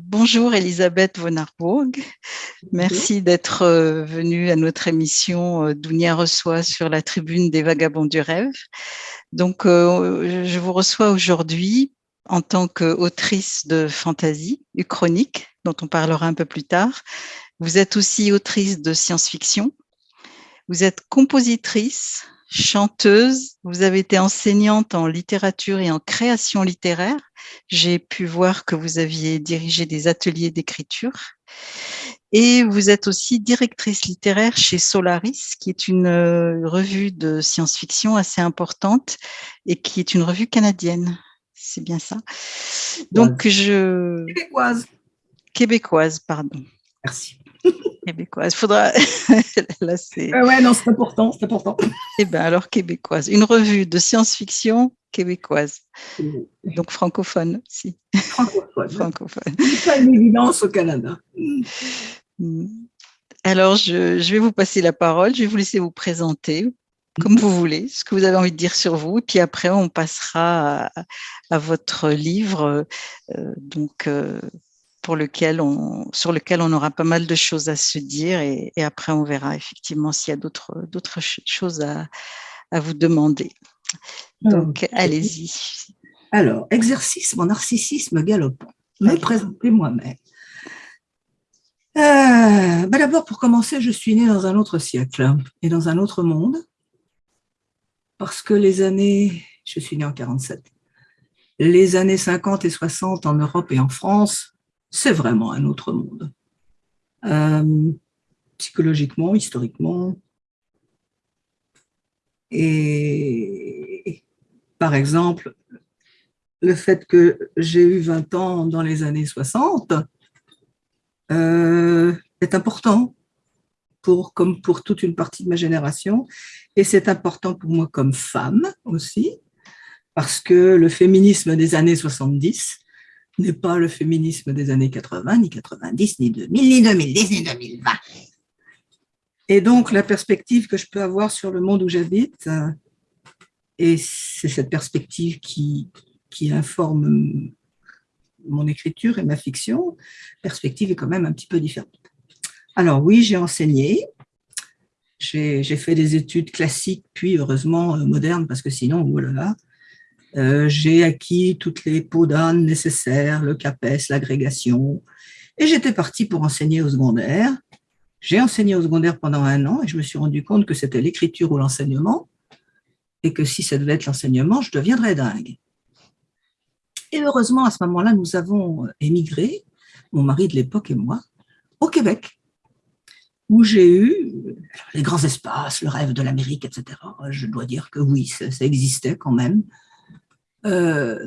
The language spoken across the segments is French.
Bonjour Elisabeth von Arburg. Merci d'être euh, venue à notre émission euh, Dounia reçoit sur la tribune des vagabonds du rêve. Donc, euh, je vous reçois aujourd'hui en tant qu'autrice de fantasy, chronique, dont on parlera un peu plus tard. Vous êtes aussi autrice de science-fiction. Vous êtes compositrice, chanteuse, vous avez été enseignante en littérature et en création littéraire. J'ai pu voir que vous aviez dirigé des ateliers d'écriture. Et vous êtes aussi directrice littéraire chez Solaris, qui est une euh, revue de science-fiction assez importante et qui est une revue canadienne. C'est bien ça. Donc, je... Québécoise. Québécoise, pardon. Merci québécoise. Faudra. Là, c'est. Euh, ouais, non, c'est important, c'est important. Eh bien, alors québécoise. Une revue de science-fiction québécoise. Donc francophone aussi. Francophone. francophone. pas une évidence au Canada. Hmm. Alors, je, je, vais vous passer la parole. Je vais vous laisser vous présenter comme vous voulez, ce que vous avez envie de dire sur vous. Et puis après, on passera à, à votre livre. Euh, donc, euh, pour lequel on, sur lequel on aura pas mal de choses à se dire et, après on verra effectivement s'il y a d'autres, d'autres choses à, à, vous demander. Donc, allez-y. Alors, exercice mon narcissisme galopant. Me présenter moi-même. Euh, ben D'abord, pour commencer, je suis née dans un autre siècle et dans un autre monde, parce que les années, je suis née en 47, les années 50 et 60 en Europe et en France c'est vraiment un autre monde. Euh, psychologiquement, historiquement. Et par exemple, le fait que j'ai eu 20 ans dans les années 60 euh, est important pour, comme pour toute une partie de ma génération. Et c'est important pour moi comme femme aussi, parce que le féminisme des années 70 n'est pas le féminisme des années 80, ni 90, ni 2000, ni 2010, ni 2020. Et donc, la perspective que je peux avoir sur le monde où j'habite, euh, et c'est cette perspective qui, qui informe mon écriture et ma fiction, perspective est quand même un petit peu différente. Alors oui, j'ai enseigné, j'ai fait des études classiques, puis heureusement euh, modernes, parce que sinon, voilà, euh, j'ai acquis toutes les peaux d'âne nécessaires, le CAPES, l'agrégation, et j'étais partie pour enseigner au secondaire. J'ai enseigné au secondaire pendant un an et je me suis rendu compte que c'était l'écriture ou l'enseignement, et que si ça devait être l'enseignement, je deviendrais dingue. Et heureusement, à ce moment-là, nous avons émigré, mon mari de l'époque et moi, au Québec, où j'ai eu les grands espaces, le rêve de l'Amérique, etc. Je dois dire que oui, ça existait quand même. Euh,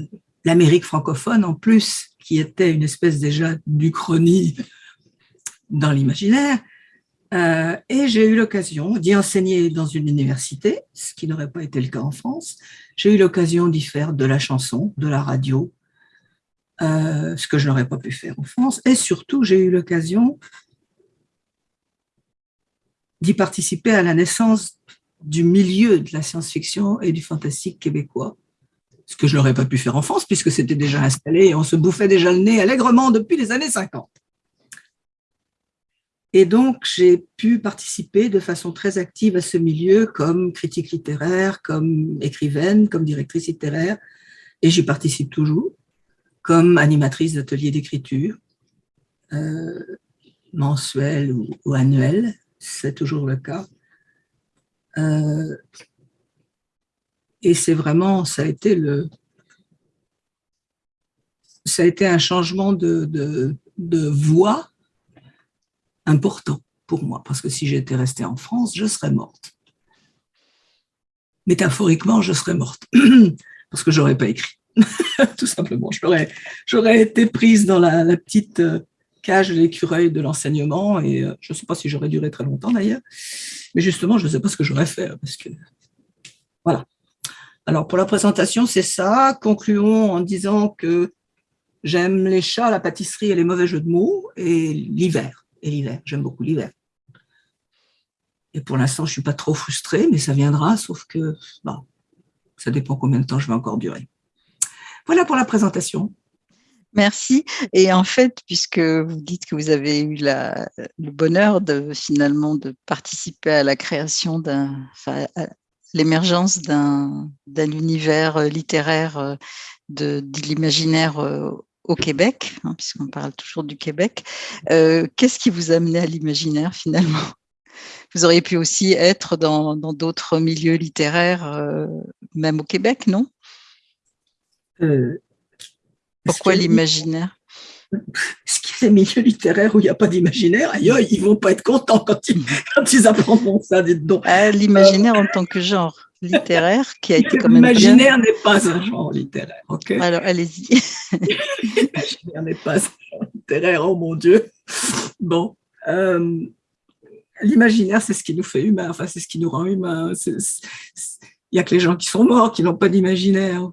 l'Amérique francophone en plus, qui était une espèce déjà d'uchronie dans l'imaginaire. Euh, et j'ai eu l'occasion d'y enseigner dans une université, ce qui n'aurait pas été le cas en France. J'ai eu l'occasion d'y faire de la chanson, de la radio, euh, ce que je n'aurais pas pu faire en France. Et surtout, j'ai eu l'occasion d'y participer à la naissance du milieu de la science-fiction et du fantastique québécois, ce que je n'aurais pas pu faire en France puisque c'était déjà installé et on se bouffait déjà le nez allègrement depuis les années 50. Et donc, j'ai pu participer de façon très active à ce milieu comme critique littéraire, comme écrivaine, comme directrice littéraire, et j'y participe toujours, comme animatrice d'ateliers d'écriture, euh, ou, ou c'est toujours le cas. Euh, et c'est vraiment, ça a été le, ça a été un changement de, de, de voie important pour moi, parce que si j'étais restée en France, je serais morte. Métaphoriquement, je serais morte, parce que j'aurais pas écrit, tout simplement. J'aurais été prise dans la, petite euh, cage de l'écureuil de l'enseignement, et euh, je ne sais pas si j'aurais duré très longtemps d'ailleurs, mais justement, je ne sais pas ce que j'aurais fait, parce que, voilà. Alors, pour la présentation, c'est ça. Concluons en disant que j'aime les chats, la pâtisserie et les mauvais jeux de mots, et l'hiver. Et l'hiver, j'aime beaucoup l'hiver. Et pour l'instant, je ne suis pas trop frustrée, mais ça viendra, sauf que ça dépend combien de temps je vais encore durer. Voilà pour la présentation. Merci. Et en fait, puisque vous dites que vous avez eu le bonheur de finalement de participer à la création d'un, l'émergence d'un univers littéraire de, de l'imaginaire au Québec, hein, puisqu'on parle toujours du Québec. Euh, Qu'est-ce qui vous a amené à l'imaginaire finalement? Vous auriez pu aussi être dans d'autres milieux littéraires, euh, même au Québec, non? Euh, Pourquoi l'imaginaire? des milieux littéraires où il n'y a pas d'imaginaire Ailleurs, ils ne vont pas être contents quand ils, quand ils apprendront ça, dites donc. Ah, l'imaginaire en tant que genre littéraire qui a été comme L'imaginaire n'est pas un genre littéraire, ok? Alors, allez-y. L'imaginaire n'est pas un genre littéraire, oh mon Dieu. Bon, euh, l'imaginaire, c'est ce qui nous fait humains, enfin, c'est ce qui nous rend humains. Il n'y a que les gens qui sont morts qui n'ont pas d'imaginaire,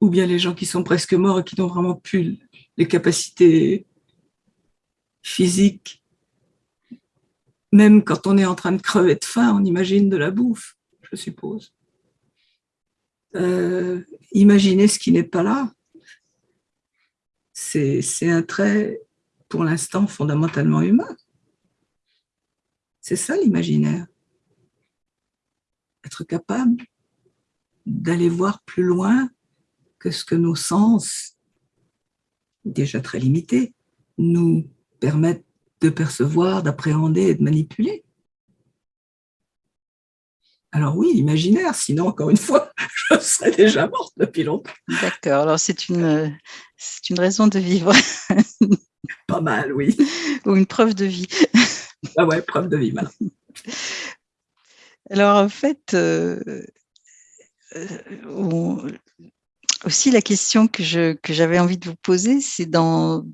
ou bien les gens qui sont presque morts et qui n'ont vraiment plus les capacités physiques. Même quand on est en train de crever de faim, on imagine de la bouffe je suppose. Euh, imaginer ce qui n'est pas là, c'est un trait, pour l'instant, fondamentalement humain. C'est ça l'imaginaire. Être capable d'aller voir plus loin que ce que nos sens, déjà très limités, nous permettent de percevoir, d'appréhender et de manipuler. Alors oui, imaginaire, sinon, encore une fois, je serais déjà morte depuis longtemps. D'accord, alors c'est une, une raison de vivre. Pas mal, oui. Ou une preuve de vie. Ah ouais, preuve de vie, voilà. Alors en fait, euh, euh, aussi la question que j'avais que envie de vous poser, c'est dans,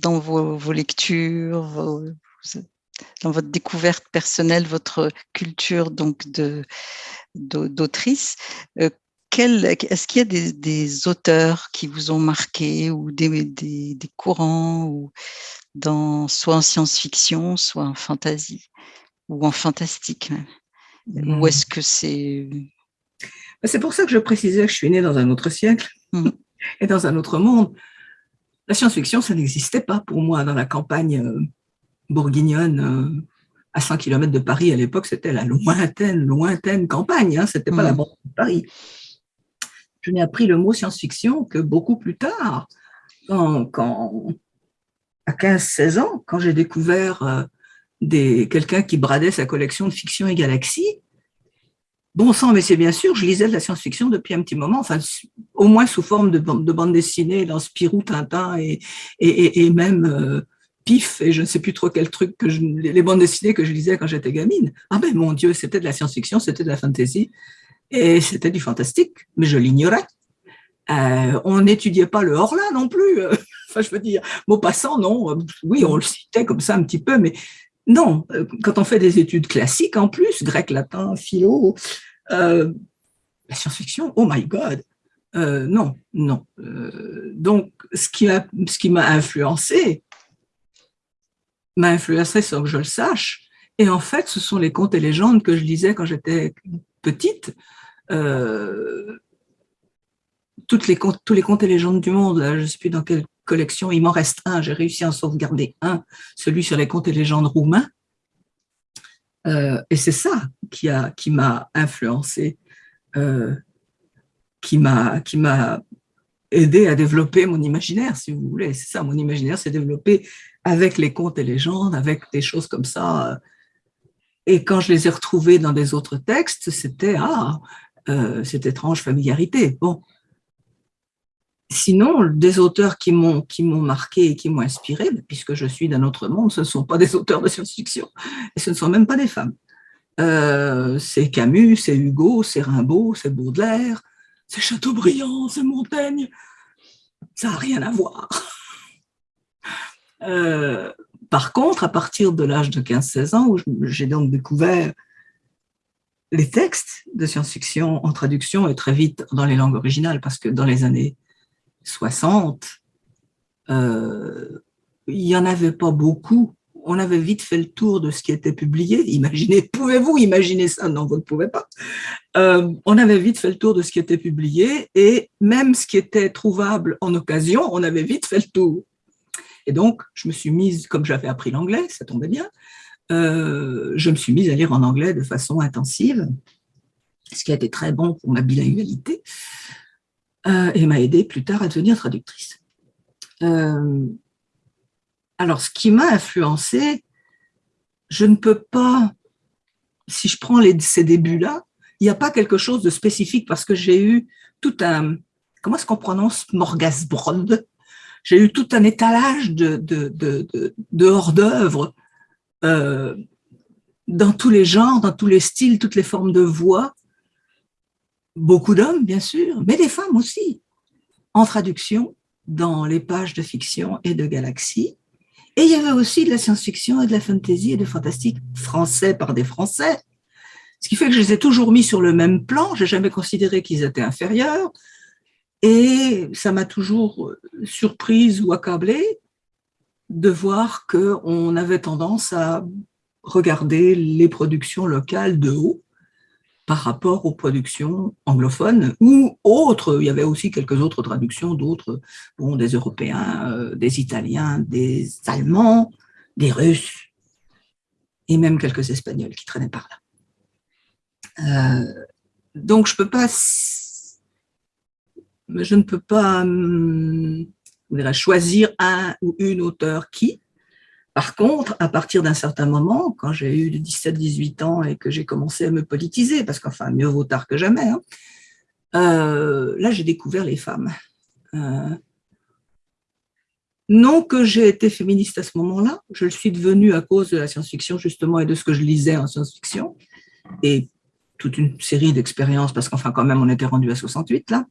dans vos, vos lectures, vos, dans votre découverte personnelle, votre culture donc d'autrice, euh, est-ce qu'il y a des, auteurs qui vous ont marqué ou des, des, courants ou dans, soit en science-fiction, soit en fantasy ou en fantastique même? Ou est-ce que c'est... Bah, c'est pour ça que je précisais que je suis née dans un autre siècle mmh. et dans un autre monde. La science-fiction, ça n'existait pas pour moi dans la campagne euh, bourguignonne euh, à 100 km de Paris à l'époque, c'était la lointaine, lointaine campagne, hein, c'était pas la mm. banque de Paris. Je n'ai appris le mot science-fiction que beaucoup plus tard, quand, à 15-16 ans, quand j'ai découvert euh, quelqu'un qui bradait sa collection de fiction et galaxies. Bon sang, mais c'est bien sûr, je lisais de la science-fiction depuis un petit moment, enfin, au moins sous forme de, de bande dessinée dans Spirou, Tintin et, et, et même euh, pif, et je ne sais plus trop quel truc que je, les bandes dessinées que je lisais quand j'étais gamine. Ah ben mon Dieu, c'était de la science-fiction, c'était de la fantasy, et c'était du fantastique, mais je l'ignorais. Euh, on n'étudiait pas le Horla non plus. enfin, je veux dire, mot passant, non. Oui, on le citait comme ça un petit peu, mais non. Quand on fait des études classiques en plus, grec, latin, philo, euh, la science-fiction, oh my God, euh, non, non. donc, ce qui m'a influencé, m'a influencé sans que je le sache. Et en fait, ce sont les contes et légendes que je lisais quand j'étais petite. Euh, toutes les tous les contes et légendes du monde, je ne sais plus dans quelle collection, il m'en reste un, j'ai réussi à en sauvegarder un, celui sur les contes et légendes roumains. Euh, et c'est ça qui m'a qui influencé, euh, qui m'a aidé à développer mon imaginaire, si vous voulez. C'est ça, mon imaginaire s'est développé avec les contes et légendes, avec des choses comme ça. Et quand je les ai retrouvés dans des autres textes, c'était ah, euh, cette étrange familiarité. Bon. Sinon, des auteurs qui m'ont qui m'ont marqué et qui m'ont inspiré, puisque je suis d'un autre monde, ce ne sont pas des auteurs de science-fiction et ce ne sont même pas des femmes. Euh, c'est Camus, c'est Hugo, c'est Rimbaud, c'est Baudelaire, c'est Chateaubriand, c'est Montaigne. Ça n'a rien à voir. Euh, par contre, à partir de l'âge de 15-16 ans, où j'ai donc découvert les textes de science-fiction en traduction et très vite dans les langues originales, parce que dans les années 60, euh, il n'y en avait pas beaucoup on avait vite fait le tour de ce qui était publié. Imaginez, pouvez-vous imaginer ça? Non, vous ne pouvez pas. Euh, on avait vite fait le tour de ce qui était publié et même ce qui était trouvable en occasion, on avait vite fait le tour. Et donc, je me suis mise, comme j'avais appris l'anglais, ça tombait bien, euh, je me suis mise à lire en anglais de façon intensive, ce qui a été très bon pour ma bilingualité euh, et m'a aidé plus tard à devenir traductrice. Alors, ce qui m'a influencé, je ne peux pas, si je prends ces débuts-là, il n'y a pas quelque chose de spécifique parce que j'ai eu tout un, comment est-ce qu'on prononce Morgasbrod? J'ai eu tout un étalage de, de, hors-d'œuvre euh, dans tous les genres, dans tous les styles, toutes les formes de voix. Beaucoup d'hommes, bien sûr, mais des femmes aussi, en traduction dans les pages de fiction et de galaxie. Et il y avait aussi de la science-fiction et de la fantasy et de fantastique français par des Français. Ce qui fait que je les ai toujours mis sur le même plan, j'ai jamais considéré qu'ils étaient inférieurs. Et ça m'a toujours surprise ou accablée de voir qu'on avait tendance à regarder les productions locales de haut par rapport aux productions anglophones ou autres. Il y avait aussi quelques autres traductions d'autres, bon, des Européens, euh, des Italiens, des Allemands, des Russes et même quelques Espagnols qui traînaient par là. Euh, donc je peux pas, je ne peux pas hum, choisir un ou une auteur qui, par contre, à partir d'un certain moment, quand j'ai eu 17-18 ans et que j'ai commencé à me politiser, parce qu'enfin, mieux vaut tard que jamais, hein, euh, là, j'ai découvert les femmes. Euh, non que j'ai été féministe à ce moment-là, je le suis devenue à cause de la science-fiction, justement, et de ce que je lisais en science-fiction, et toute une série d'expériences, parce qu'enfin, quand même, on était rendu à 68, là,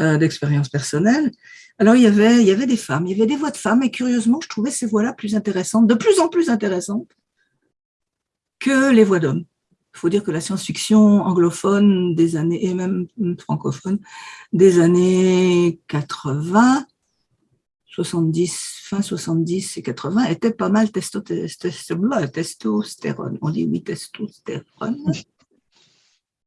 euh, d'expériences personnelles. Alors, il y, avait, il y avait des femmes, il y avait des voix de femmes, et curieusement, je trouvais ces voix-là plus intéressantes, de plus en plus intéressantes que les voix d'hommes. Il faut dire que la science-fiction anglophone des années, et même francophone, des années 80, 70, fin 70 et 80, était pas mal testostérone. On dit oui, testostérone.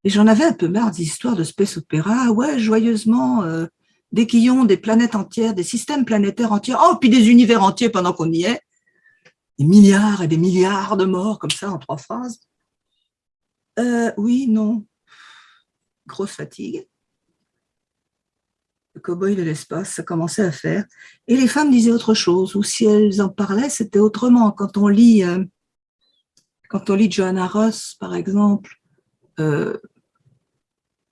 Et j'en avais un peu marre des histoires de space opéra. Ouais, joyeusement, euh, des quillons, des planètes entières, des systèmes planétaires entiers, oh, puis des univers entiers pendant qu'on y est, des milliards et des milliards de morts, comme ça, en trois phrases. Euh, oui, non. Grosse fatigue. Le cow-boy de l'espace, ça commençait à faire. Et les femmes disaient autre chose, ou si elles en parlaient, c'était autrement. Quand on lit, euh, quand on lit Johanna Ross, par exemple, euh,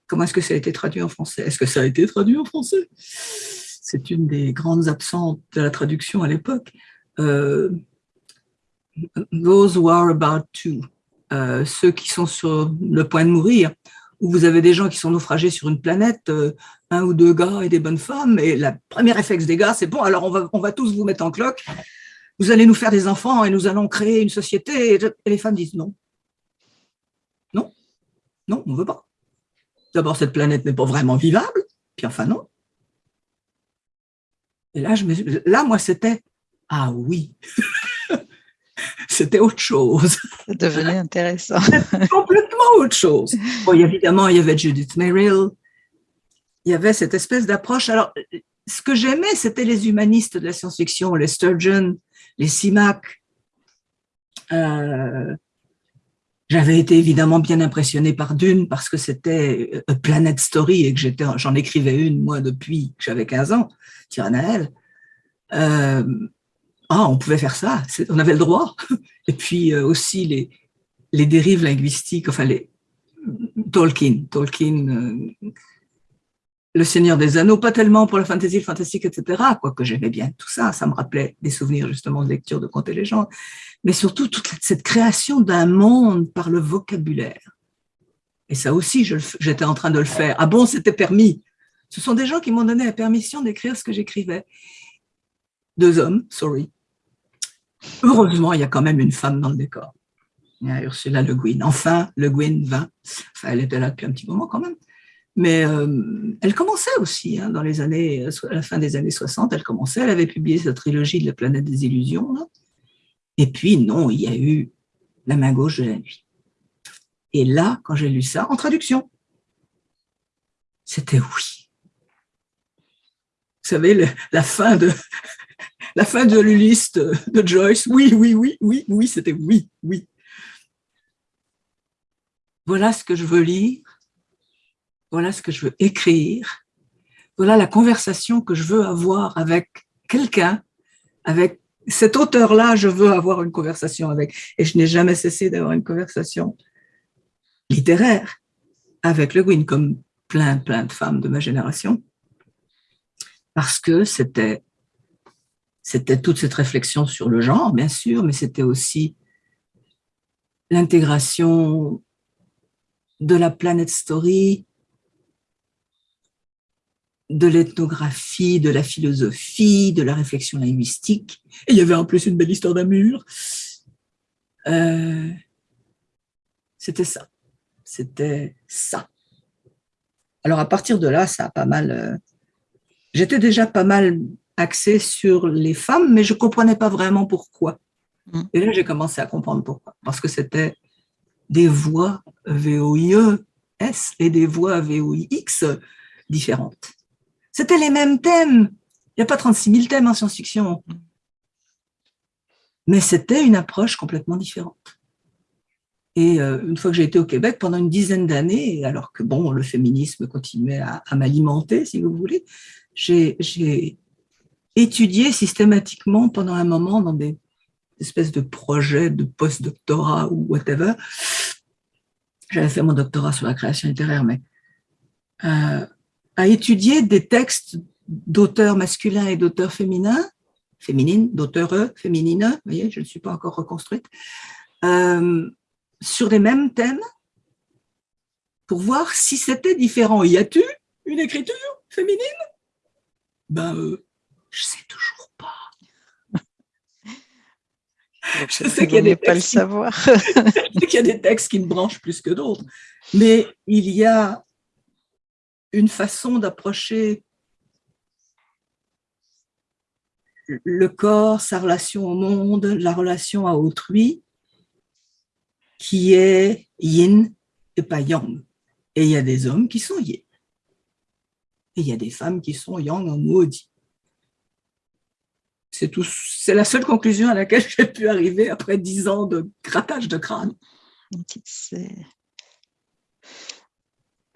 Comment est-ce que ça a été traduit en français? Est-ce que ça a été traduit en français? C'est une des grandes absentes de la traduction à l'époque. Euh, those who are about to, euh, ceux qui sont sur le point de mourir, où vous avez des gens qui sont naufragés sur une planète, euh, un ou deux gars et des bonnes femmes, et la première réflexe des gars, c'est bon, alors on va, on va tous vous mettre en cloque, vous allez nous faire des enfants et nous allons créer une société, et les femmes disent non. Non, non, on ne veut pas. D'abord, cette planète n'est pas vraiment vivable, puis enfin non. Et là, je me, là moi, c'était « Ah oui !» C'était autre chose. Ça devenait intéressant. complètement autre chose. Bon, évidemment, il y avait Judith Merrill, il y avait cette espèce d'approche. Alors, ce que j'aimais, c'était les humanistes de la science-fiction, les Sturgeon, les Simak, euh, j'avais été évidemment bien impressionnée par Dune parce que c'était a Planet Story et que j'étais, j'en écrivais une, moi, depuis que j'avais 15 ans, Tiranaël. Euh, ah, on pouvait faire ça, on avait le droit. Et puis euh, aussi les, les dérives linguistiques, enfin les Tolkien, Tolkien, euh, le Seigneur des Anneaux, pas tellement pour la fantasy, le fantastique, etc., quoique j'aimais bien tout ça, ça me rappelait des souvenirs justement de lecture de contes et légendes, mais surtout toute cette création d'un monde par le vocabulaire. Et ça aussi, j'étais en train de le faire. Ah bon, c'était permis. Ce sont des gens qui m'ont donné la permission d'écrire ce que j'écrivais. Deux hommes, sorry. Heureusement, il y a quand même une femme dans le décor. Il y a Ursula Le Guin. Enfin, Le Guin vint. Enfin, elle était là depuis un petit moment quand même. Mais euh, elle commençait aussi, hein, dans les années, à la fin des années 60, elle commençait, elle avait publié sa trilogie de la planète des illusions. Et puis, non, il y a eu La main gauche de la nuit. Et là, quand j'ai lu ça, en traduction, c'était oui. Vous savez, la fin de la fin de de Joyce, oui, oui, oui, oui, oui, c'était oui, oui. Voilà ce que je veux lire, voilà ce que je veux écrire, voilà la conversation que je veux avoir avec quelqu'un, avec cet auteur-là, je veux avoir une conversation avec. Et je n'ai jamais cessé d'avoir une conversation littéraire avec Le Guin, comme plein, plein de femmes de ma génération, parce que c'était c'était toute cette réflexion sur le genre, bien sûr, mais c'était aussi l'intégration de la planète story, de l'ethnographie, de la philosophie, de la réflexion linguistique. Et il y avait en plus une belle histoire d'un mur. Euh, c'était ça. C'était ça. Alors à partir de là, ça a pas mal... Euh, j'étais déjà pas mal axée sur les femmes, mais je comprenais pas vraiment pourquoi. Mm. Et là, j'ai commencé à comprendre pourquoi. Parce que c'était des voix VOIE-S et des voix VOIX différentes. C'était les mêmes thèmes. Il n'y a pas 36 000 thèmes en science-fiction. Mais c'était une approche complètement différente. Et euh, une fois que j'ai été au Québec, pendant une dizaine d'années, alors que bon, le féminisme continuait à, m'alimenter, si vous voulez, j'ai étudié systématiquement pendant un moment dans des espèces de projets de post-doctorat ou whatever. J'avais fait mon doctorat sur la création littéraire, mais euh, à étudier des textes d'auteurs masculins et d'auteurs féminins, féminines, d'auteurs féminines, vous voyez, je ne suis pas encore reconstruite, euh, sur les mêmes thèmes pour voir si c'était différent. Y a-t-il une écriture féminine? Ben, euh, je sais toujours pas. je sais qu'il y a pas le savoir. qu'il y a des textes qui me branchent plus que d'autres, mais il y a une façon d'approcher le corps, sa relation au monde, la relation à autrui, qui est yin et pas yang. Et il y a des hommes qui sont yin. Et il y a des femmes qui sont yang en maudit. C'est c'est la seule conclusion à laquelle j'ai pu arriver après dix ans de grattage de crâne.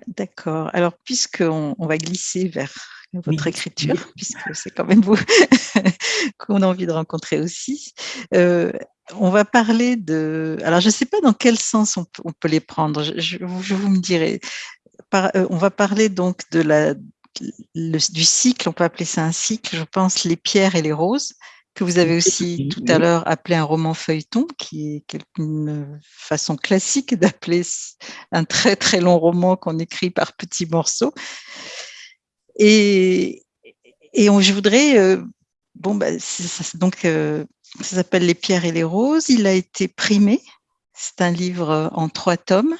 D'accord. Alors, puisqu'on on va glisser vers votre écriture, puisque c'est quand même vous qu'on a envie de rencontrer aussi, euh, on va parler de... Alors, je ne sais pas dans quel sens on, peut les prendre, je, vous me dirai. Euh, on va parler donc de la, du cycle, on peut appeler ça un cycle, je pense, les pierres et les roses, que vous avez aussi tout à l'heure appelé un roman feuilleton, qui est une façon classique d'appeler un très très long roman qu'on écrit par petits morceaux. Et, et je voudrais, euh, bon, bah, donc euh, ça s'appelle Les pierres et les roses. Il a été primé. C'est un livre en trois tomes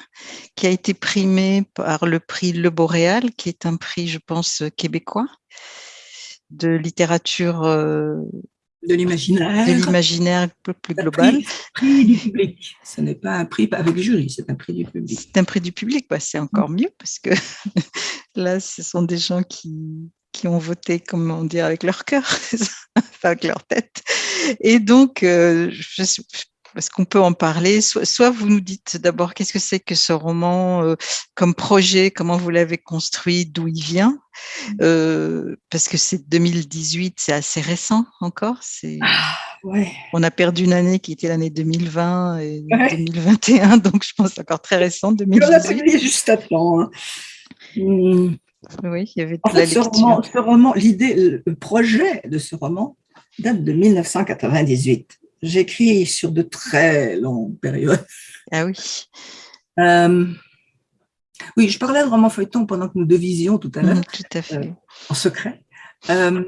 qui a été primé par le prix Le Boréal, qui est un prix, je pense, québécois de littérature euh, de l'imaginaire. De l'imaginaire plus global. Prix, du public. Ce n'est pas un prix avec jury, c'est un prix du public. C'est un prix du public, bah, c'est encore mieux parce que là, ce sont des gens qui, qui ont voté, comment dire, avec leur cœur, pas avec leur tête. Et donc, euh, je, est-ce qu'on peut en parler? Soit, vous nous dites d'abord qu'est-ce que c'est que ce roman euh, comme projet, comment vous l'avez construit, d'où il vient, euh, parce que c'est 2018, c'est assez récent encore. C'est ah, On a perdu une année qui était l'année 2020 et 2021, donc je pense encore très récent, 2018. On a juste à temps. Hein. Oui, il y avait en fait, ce roman, ce roman l'idée, le projet de ce roman date de 1998 j'écris sur de très longues périodes. Ah oui. Euh, oui, je parlais de roman feuilleton pendant que nous devisions tout à l'heure. Mm, tout à fait. Euh, en secret. Euh,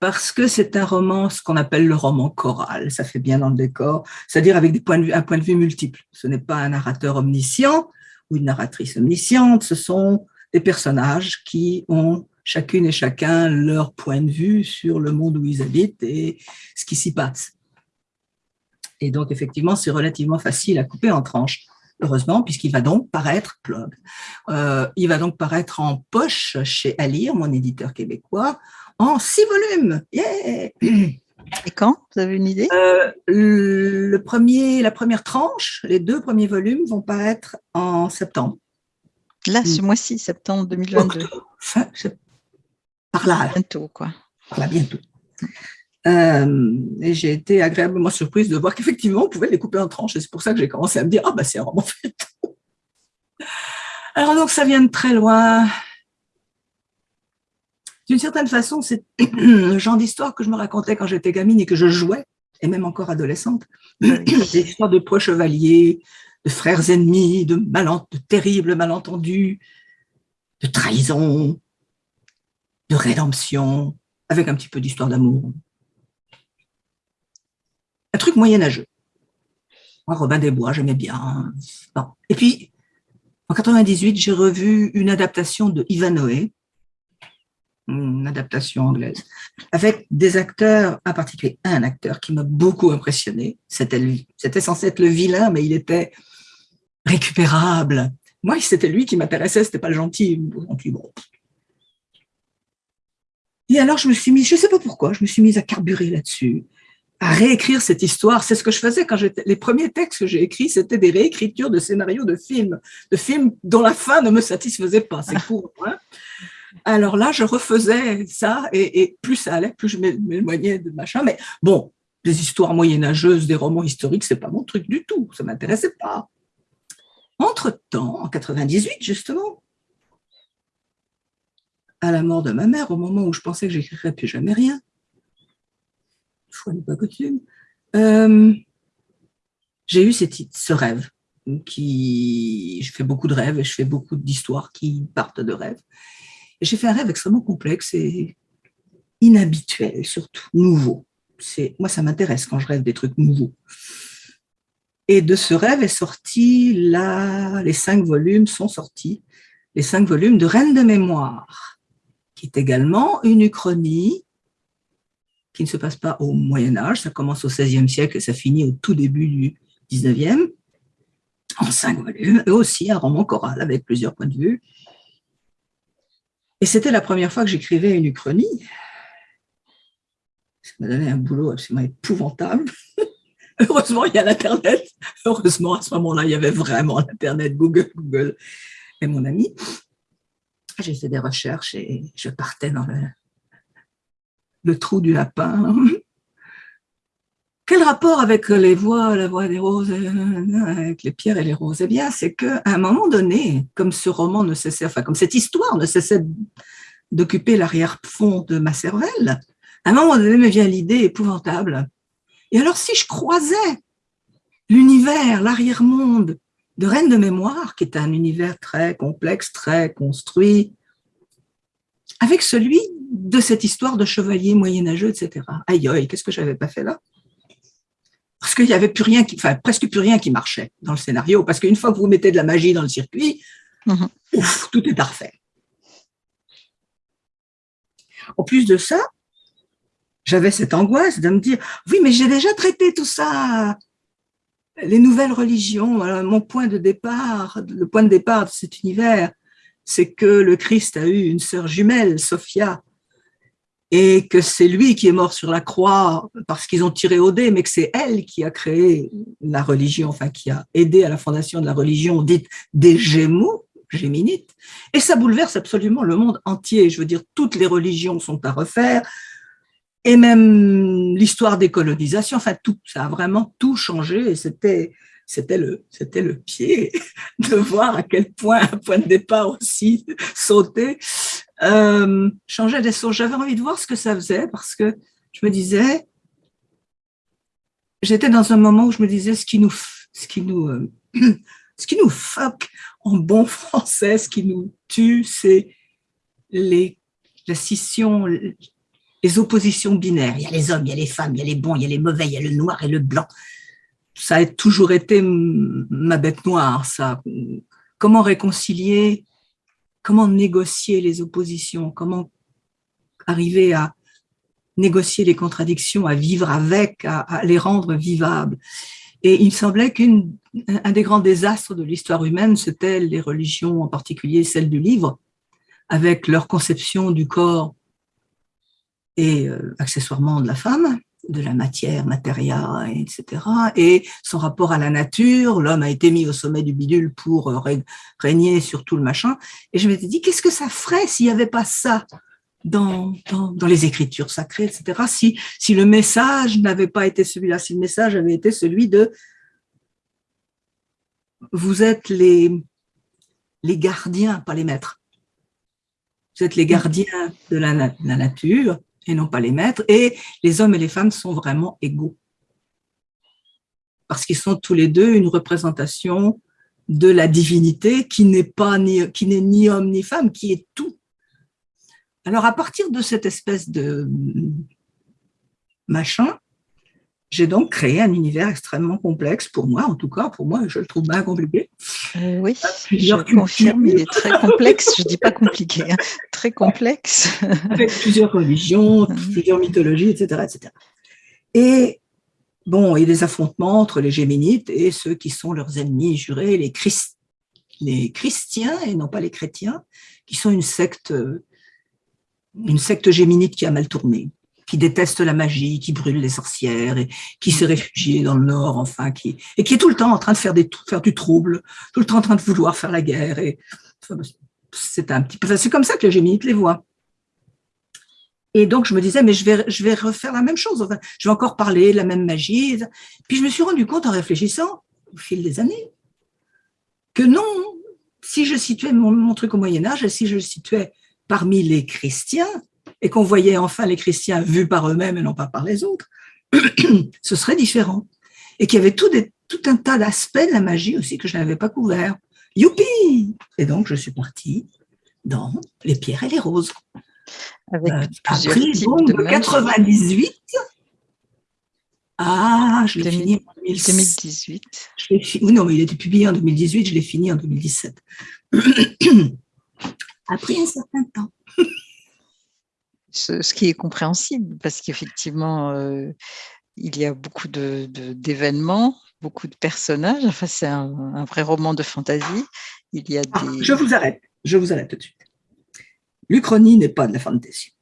parce que c'est un roman, ce qu'on appelle le roman choral, ça fait bien dans le décor, c'est-à-dire avec des points de vue, un point de vue multiple. Ce n'est pas un narrateur omniscient ou une narratrice omnisciente, ce sont des personnages qui ont chacune et chacun leur point de vue sur le monde où ils habitent et ce qui s'y passe. Et donc, effectivement, c'est relativement facile à couper en tranches heureusement, puisqu'il va donc paraître, euh, il va donc paraître en poche chez Alire, mon éditeur québécois, en six volumes. Et quand? Vous avez une idée? Euh, le premier, La première tranche, les deux premiers volumes vont paraître en septembre. Là, ce mm. mois-ci, septembre 2022. par là. Bientôt, quoi. Par là, bientôt. Euh, et j'ai été agréablement surprise de voir qu'effectivement, on pouvait les couper en tranches. Et c'est pour ça que j'ai commencé à me dire, ah bah c'est un roman fait. Alors donc, ça vient de très loin. D'une certaine façon, c'est le genre d'histoire que je me racontais quand j'étais gamine et que je jouais, et même encore adolescente. Des histoires de proches chevaliers, de frères ennemis, de, de terribles malentendus, de trahison, de rédemption, avec un petit peu d'histoire d'amour un truc moyenâgeux. Moi, Robin des Bois, j'aimais bien. Et puis, en 98, j'ai revu une adaptation de Ivanhoe, une adaptation anglaise, avec des acteurs, en particulier un acteur qui m'a beaucoup impressionné. C'était censé être le vilain, mais il était récupérable. Moi, c'était lui qui m'intéressait, c'était pas le gentil. Bon. Et alors, je me suis mis, je sais pas pourquoi, je me suis mise à carburer là-dessus à réécrire cette histoire. C'est ce que je faisais quand j'étais. Les premiers textes que j'ai écrits, c'était des réécritures de scénarios de films, de films dont la fin ne me satisfaisait pas. C'est court. Hein Alors là, je refaisais ça et, plus ça allait, plus je m'éloignais de machin. Mais bon, des histoires moyenâgeuses, des romans historiques, c'est pas mon truc du tout. Ça m'intéressait pas. Entre-temps, en 98 justement, à la mort de ma mère, au moment où je pensais que j'écrirais plus jamais rien, fois n'est pas coutume, j'ai eu ce rêve qui, je fais beaucoup de rêves et je fais beaucoup d'histoires qui partent de rêves. J'ai fait un rêve extrêmement complexe et inhabituel, surtout nouveau. Moi, ça m'intéresse quand je rêve des trucs nouveaux. Et de ce rêve est sorti là, les cinq volumes sont sortis, les cinq volumes de Reine de mémoire, qui est également une uchronie qui ne se passe pas au Moyen Âge, ça commence au XVIe siècle et ça finit au tout début du XIXe, en cinq volumes, et aussi un roman choral avec plusieurs points de vue. Et c'était la première fois que j'écrivais une uchronie. Ça m'a donné un boulot absolument épouvantable. Heureusement, il y a l'Internet. Heureusement, à ce moment-là, il y avait vraiment l'Internet, Google, Google et mon ami. J'ai fait des recherches et je partais dans le, le trou du lapin. Quel rapport avec les voix, la voix des roses, avec les pierres et les roses? Eh bien, c'est qu'à un moment donné, comme ce roman ne cessait, enfin, comme cette histoire ne cessait d'occuper l'arrière-fond de ma cervelle, à un moment donné me vient l'idée épouvantable. Et alors, si je croisais l'univers, l'arrière-monde de Reine de mémoire, qui est un univers très complexe, très construit, avec celui de cette histoire de chevalier moyenâgeux, etc. Aïe, aïe, qu'est-ce que j'avais pas fait là? Parce qu'il n'y avait plus rien, qui, enfin presque plus rien qui marchait dans le scénario, parce qu'une fois que vous mettez de la magie dans le circuit, mhm. tout est parfait. En plus de ça, j'avais cette angoisse de me dire, oui, mais j'ai déjà traité tout ça, les nouvelles religions, mon point de départ, le point de départ de cet univers, c'est que le Christ a eu une sœur jumelle, Sophia, et que c'est lui qui est mort sur la croix parce qu'ils ont tiré au dé, mais que c'est elle qui a créé la religion, enfin qui a aidé à la fondation de la religion dite des Gémeaux, géminites, et ça bouleverse absolument le monde entier. Je veux dire, toutes les religions sont à refaire, et même l'histoire des colonisations, enfin tout, ça a vraiment tout changé, et c'était c'était le, c'était le pied de voir à quel point un point de départ aussi sauté euh, changeait des sources. J'avais envie de voir ce que ça faisait parce que je me disais, j'étais dans un moment où je me disais ce qui nous, ce qui nous, euh, ce qui nous fuck en bon français, ce qui nous tue, c'est les, la scission, les oppositions binaires. Il y a les hommes, il y a les femmes, il y a les bons, il y a les mauvais, il y a le noir et le blanc ça a toujours été ma bête noire, ça. Comment réconcilier, comment négocier les oppositions, comment arriver à négocier les contradictions, à vivre avec, à, les rendre vivables. Et il me semblait qu'un des grands désastres de l'histoire humaine, c'était les religions, en particulier celles du livre, avec leur conception du corps et euh, accessoirement de la femme, de la matière, matéria, etc. Et son rapport à la nature, l'homme a été mis au sommet du bidule pour euh, régner sur tout le machin. Et je m'étais dit, qu'est-ce que ça ferait s'il n'y avait pas ça dans, dans, les écritures sacrées, etc. Si, le message n'avait pas été celui-là, si le message avait été celui de vous êtes les, gardiens, pas les maîtres. Vous êtes les gardiens de la nature et non pas les maîtres. Et les hommes et les femmes sont vraiment égaux. Parce qu'ils sont tous les deux une représentation de la divinité qui n'est pas ni, qui n'est ni homme ni femme, qui est tout. Alors, à partir de cette espèce de machin, j'ai donc créé un univers extrêmement complexe, pour moi en tout cas, pour moi je le trouve bien compliqué. Euh, oui, je confirme, il est très complexe, je ne dis pas compliqué, hein. très complexe. Avec plusieurs religions, plusieurs mythologies, etc. etc. Et bon, il y a des affrontements entre les Géminites et ceux qui sont leurs ennemis jurés, les, Christ, les chrétiens et non pas les chrétiens, qui sont une secte une secte géminite qui a mal tourné, qui déteste la magie, qui brûle les sorcières, et qui s'est réfugiée dans le Nord, enfin, qui, et qui est tout le temps en train de faire, du trouble, tout le temps en train de vouloir faire la guerre. Et c'est un petit peu, c'est comme ça que les géminites les voient. Et donc, je me disais, mais je vais, je vais refaire la même chose. Enfin, je vais encore parler de la même magie. Puis, je me suis rendu compte en réfléchissant, au fil des années, que non, si je situais mon, mon truc au Moyen-Âge, et si je le situais parmi les chrétiens, et qu'on voyait enfin les chrétiens vus par eux-mêmes et non pas par les autres, ce serait différent. Et qu'il y avait tout, des, tout un tas d'aspects de la magie aussi que je n'avais pas couvert. Youpi Et donc, je suis partie dans les pierres et les roses. Avec euh, types de, 98 ah, je l'ai fini en 2018. non, mais il a été publié en 2018, je l'ai fini en 2017. a pris un certain temps. Ce, qui est compréhensible, parce qu'effectivement, euh, il y a beaucoup d'événements, de, beaucoup de personnages. Enfin, c'est un, vrai roman de fantaisie. Il y a ah, je vous arrête, je vous arrête tout de suite. L'Uchronie n'est pas de la fantaisie.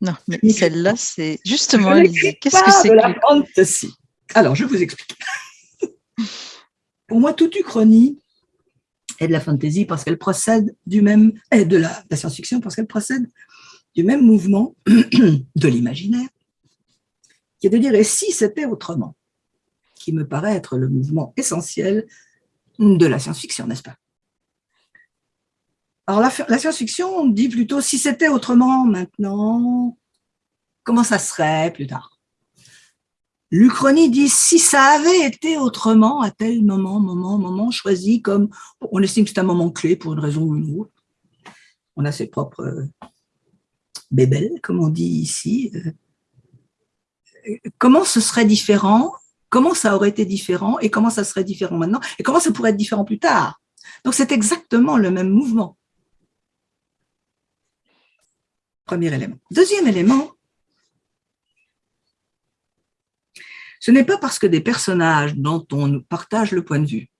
Non, mais celle-là, c'est justement, qu'est-ce que c'est que la fantasy? Alors, je vous explique. Pour moi, toute Uchronie et de la fantasy parce qu'elle procède du même, et de la, science-fiction parce qu'elle procède du même mouvement de l'imaginaire, qui est de dire, et si c'était autrement, qui me paraît être le mouvement essentiel de la science-fiction, n'est-ce pas? Alors la, science-fiction dit plutôt, si c'était autrement maintenant, comment ça serait plus tard? L'Uchronie dit si ça avait été autrement à tel moment, moment, moment choisi comme on estime que c'est un moment clé pour une raison ou une autre. On a ses propres bébelles, comme on dit ici. Euh, comment ce serait différent Comment ça aurait été différent Et comment ça serait différent maintenant Et comment ça pourrait être différent plus tard Donc c'est exactement le même mouvement. Premier élément. Deuxième élément, Ce n'est pas parce que des personnages dont on partage le point de vue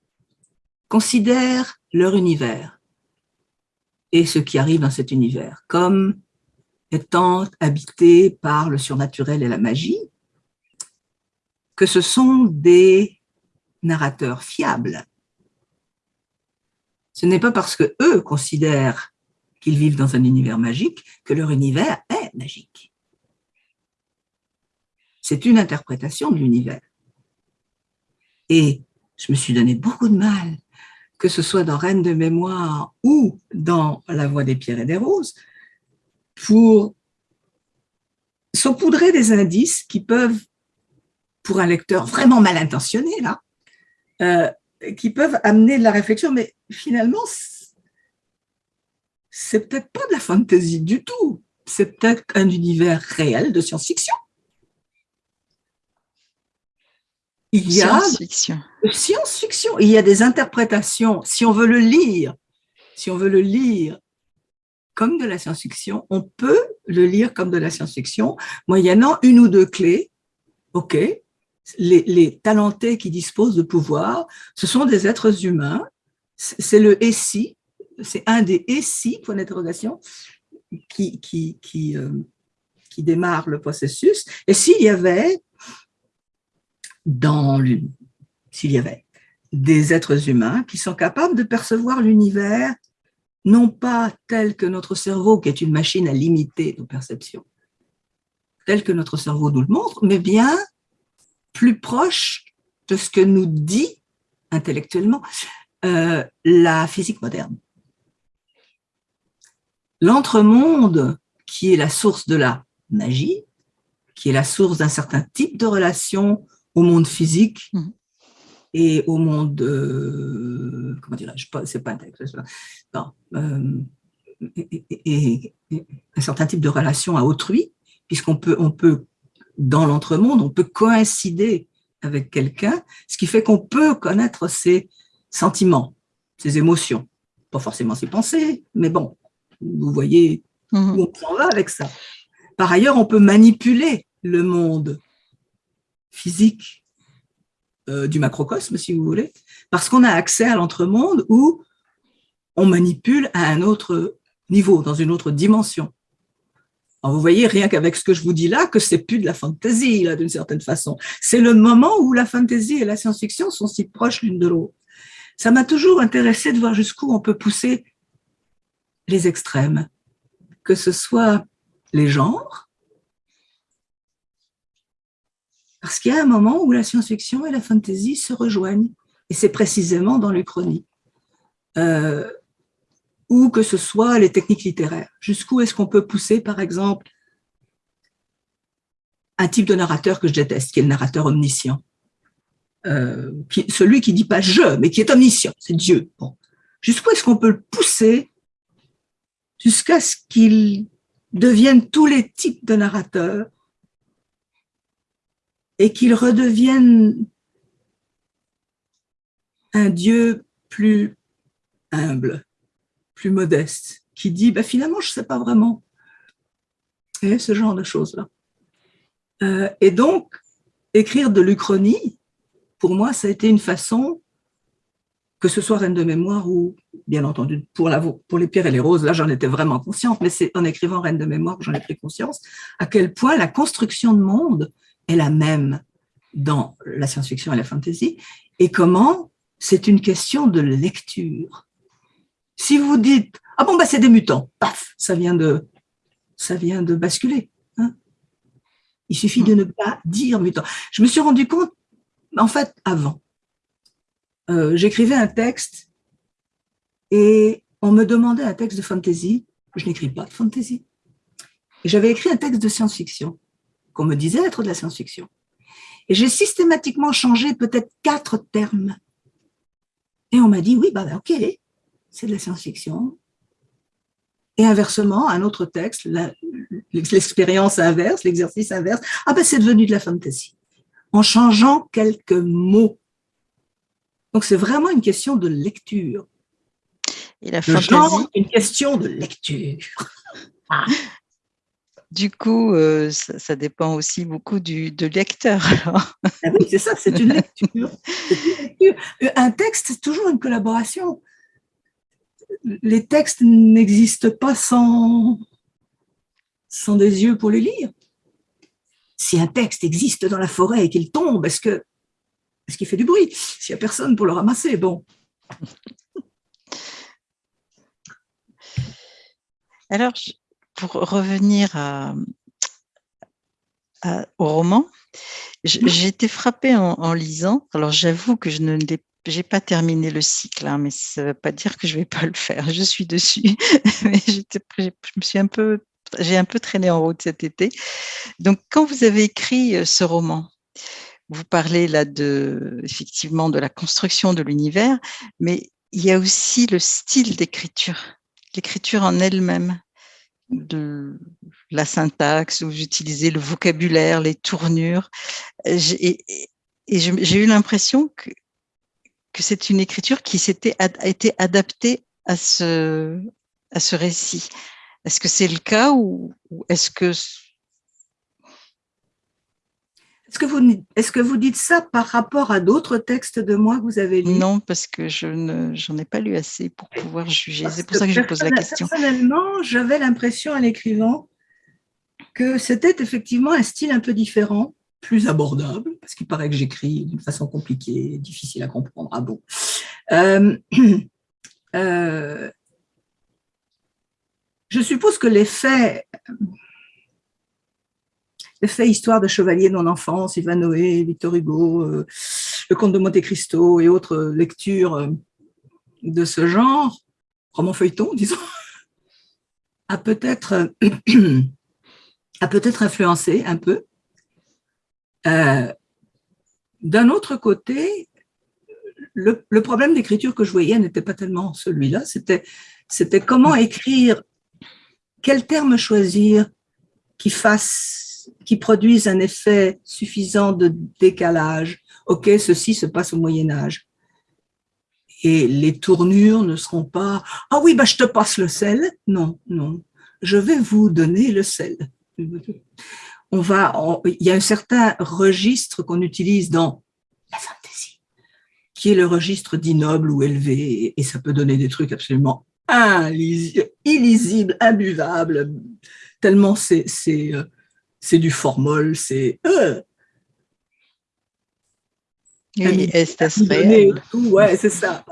considèrent leur univers et ce qui arrive dans cet univers comme étant habité par le surnaturel et la magie, que ce sont des narrateurs fiables. Ce n'est pas parce que eux considèrent qu'ils vivent dans un univers magique que leur univers est magique. C'est une interprétation de l'univers. Et je me suis donné beaucoup de mal, que ce soit dans Reine de mémoire ou dans La voix des pierres et des roses, pour saupoudrer des indices qui peuvent, pour un lecteur vraiment mal intentionné, là, euh, qui peuvent amener de la réflexion, mais finalement, c'est peut-être pas de la fantaisie du tout, c'est peut-être un univers réel de science-fiction. il y a science-fiction. Science-fiction. Il y a des interprétations. Si on veut le lire, si on veut le lire comme de la science-fiction. On peut le lire comme de la science-fiction, moyennant une ou deux clés. OK, les, talentés qui disposent de pouvoir, ce sont des êtres humains. C'est le si, c'est un des si, point d'interrogation, euh, qui démarre le processus. Et s'il y avait, dans s'il y avait des êtres humains qui sont capables de percevoir l'univers, non pas tel que notre cerveau, qui est une machine à limiter nos perceptions, tel que notre cerveau nous le montre, mais bien plus proche de ce que nous dit intellectuellement euh, la physique moderne. L'entremonde, qui est la source de la magie, qui est la source d'un certain type de relation au monde physique mmh. Et au monde, euh, comment dirais-je, c'est pas un texte, non, euh, et, un certain type de relation à autrui, puisqu'on peut, on peut, dans l'entremonde, on peut coïncider avec quelqu'un, ce qui fait qu'on peut connaître ses sentiments, ses émotions, pas forcément ses pensées, mais bon, vous voyez mmh. où on s'en va avec ça. Par ailleurs, on peut manipuler le monde physique euh, du macrocosme, si vous voulez, parce qu'on a accès à l'entremonde où on manipule à un autre niveau, dans une autre dimension. Alors vous voyez, rien qu'avec ce que je vous dis là, que c'est plus de la fantaisie, là, d'une certaine façon. C'est le moment où la fantaisie et la science-fiction sont si proches l'une de l'autre. Ça m'a toujours intéressé de voir jusqu'où on peut pousser les extrêmes, que ce soit les genres, parce qu'il y a un moment où la science-fiction et la fantasy se rejoignent, et c'est précisément dans l'Uchronie. Euh, ou que ce soit les techniques littéraires. Jusqu'où est-ce qu'on peut pousser, par exemple, un type de narrateur que je déteste, qui est le narrateur omniscient. Euh, celui qui dit pas « je », mais qui est omniscient, c'est Dieu. Jusqu'où est-ce qu'on peut le pousser jusqu'à ce qu'il devienne tous les types de narrateurs et qu'il redevienne un Dieu plus humble, plus modeste, qui dit bah, finalement, je ne sais pas vraiment. Et ce genre de choses-là. Euh, et donc, écrire de l'Uchronie, pour moi, ça a été une façon, que ce soit Reine de mémoire ou, bien entendu, pour, pour les pierres et les roses, là j'en étais vraiment consciente, mais c'est en écrivant Reine de mémoire que j'en ai pris conscience, à quel point la construction de monde est la même dans la science-fiction et la fantasy, et comment c'est une question de lecture. Si vous dites « Ah bon, bah, c'est des mutants », paf, ça vient de, ça vient de basculer. Hein. Il suffit de ne pas dire mutant. Je me suis rendu compte, en fait, avant. Euh, j'écrivais un texte et on me demandait un texte de fantasy. Je n'écris pas de fantasy. J'avais écrit un texte de science-fiction qu'on me disait être de la science-fiction. Et j'ai systématiquement changé peut-être quatre termes. Et on m'a dit, oui, bah, ok, c'est de la science-fiction. Et inversement, un autre texte, l'expérience inverse, l'exercice inverse, ah ben c'est devenu de la fantasy, en changeant quelques mots. Donc c'est vraiment une question de lecture. Et la fantasy une question de lecture. Ah. Du coup, euh, ça, dépend aussi beaucoup du, de lecteur. Ah oui, c'est ça, c'est une, lecture. Un texte, c'est toujours une collaboration. Les textes n'existent pas sans, sans des yeux pour les lire. Si un texte existe dans la forêt et qu'il tombe, est-ce que est-ce qu'il fait du bruit? S'il n'y a personne pour le ramasser, bon. Alors, pour revenir au roman, j'ai été frappée en, lisant. Alors, j'avoue que je ne l'ai pas terminé le cycle, hein, mais ça ne veut pas dire que je ne vais pas le faire. Je suis dessus, mais je me suis un peu, j'ai un peu traîné en route cet été. Donc, quand vous avez écrit euh, ce roman, vous parlez là de, effectivement, de la construction de l'univers, mais il y a aussi le style d'écriture, l'écriture en elle-même de la syntaxe, où j'utilisais le vocabulaire, les tournures. Et, j'ai eu l'impression que, que c'est une écriture qui s'était a été adaptée à ce, à ce récit. Est-ce que c'est le cas ou, est-ce que... Est-ce que, vous, est que vous dites ça par rapport à d'autres textes de moi que vous avez lus? Non, parce que je n'en ai pas lu assez pour pouvoir juger. C'est pour ça que je pose la question. Personnellement, j'avais l'impression en l'écrivant que c'était effectivement un style un peu différent, plus abordable, parce qu'il paraît que j'écris d'une façon compliquée, difficile à comprendre. Ah bon euh, euh, Je suppose que les faits histoire de chevalier de mon enfance, Noé, Victor Hugo, euh, le comte de Monte Cristo et autres lectures euh, de ce genre, roman feuilleton, disons, a peut-être influencé un peu. Euh, d'un autre côté, le, le problème d'écriture que je voyais n'était pas tellement celui-là, c'était comment écrire, quel terme choisir qui fasse qui produisent un effet suffisant de décalage. Ok, ceci se passe au Moyen Âge. Et les tournures ne seront pas « Ah oui, bah, je te passe le sel ». Non, non. Je vais vous donner le sel. On va, il y a un certain registre qu'on utilise dans la fantaisie, qui est le registre dit noble ou élevé, et ça peut donner des trucs absolument illisibles, imbuvables, tellement c'est euh, c'est du formol, c'est euh, oui, ouais, c'est ça.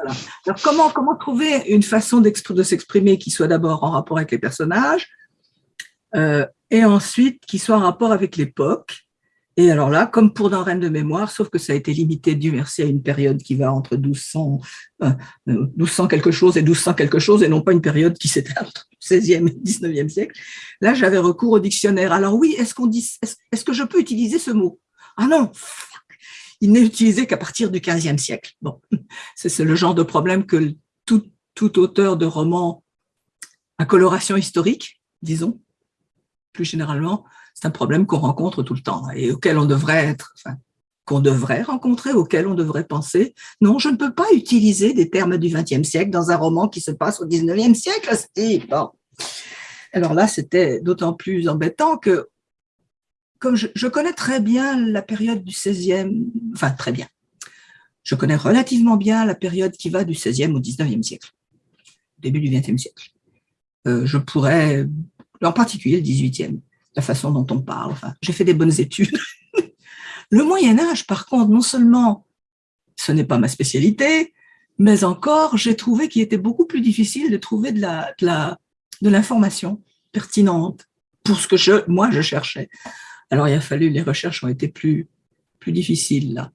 Alors comment comment trouver une façon de s'exprimer qui soit d'abord en rapport avec les personnages euh, et ensuite qui soit en rapport avec l'époque? Et alors là, comme pour dans Reine de mémoire, sauf que ça a été limité, du merci, à une période qui va entre 1200, 1200 euh, quelque chose et 1200 quelque chose, et non pas une période qui s'éteint entre 16e et 19e siècle. Là, j'avais recours au dictionnaire. Alors oui, est-ce est-ce que je peux utiliser ce mot? Ah non, il n'est utilisé qu'à partir du 15e siècle. Bon, c'est le genre de problème que tout, auteur de roman à coloration historique, disons, plus généralement, c'est un problème qu'on rencontre tout le temps et auquel on devrait être, enfin, qu'on devrait rencontrer, auquel on devrait penser. Non, je ne peux pas utiliser des termes du XXe siècle dans un roman qui se passe au XIXe siècle. Alors là, c'était d'autant plus embêtant que, comme je, connais très bien la période du XVIe, enfin très bien, je connais relativement bien la période qui va du XVIe au XIXe siècle, début du XXe siècle. Euh, je pourrais, en particulier le XVIIIe, la façon dont on parle. Enfin, j'ai fait des bonnes études. le Moyen Âge, par contre, non seulement ce n'est pas ma spécialité, mais encore, j'ai trouvé qu'il était beaucoup plus difficile de trouver de la, l'information pertinente pour ce que je, moi je cherchais. Alors il a fallu, les recherches ont été plus, plus difficiles là.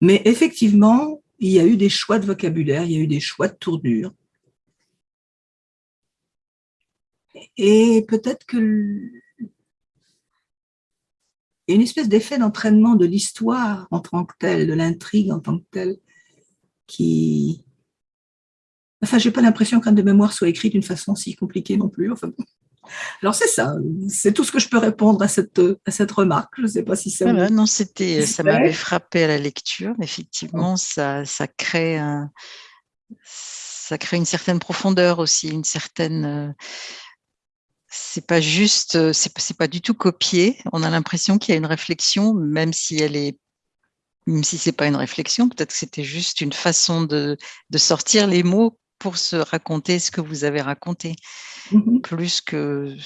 Mais effectivement, il y a eu des choix de vocabulaire, il y a eu des choix de tournure. Et peut-être que y a une espèce d'effet d'entraînement de l'histoire en tant que telle, de l'intrigue en tant que telle, qui... Enfin, j'ai pas l'impression qu'un de mémoire soit écrit d'une façon si compliquée non plus. Enfin, alors c'est ça, c'est tout ce que je peux répondre à cette, à cette remarque. Je ne sais pas si ça. non, c'était, ça m'avait frappé à la lecture. Effectivement, ça, ça crée un, ça crée une certaine profondeur aussi, une certaine euh, c'est pas juste, euh, c'est pas du tout copié. On a l'impression qu'il y a une réflexion, même si elle est, même si c'est pas une réflexion, peut-être que c'était juste une façon de, de, sortir les mots pour se raconter ce que vous avez raconté. Mm-hmm. Plus que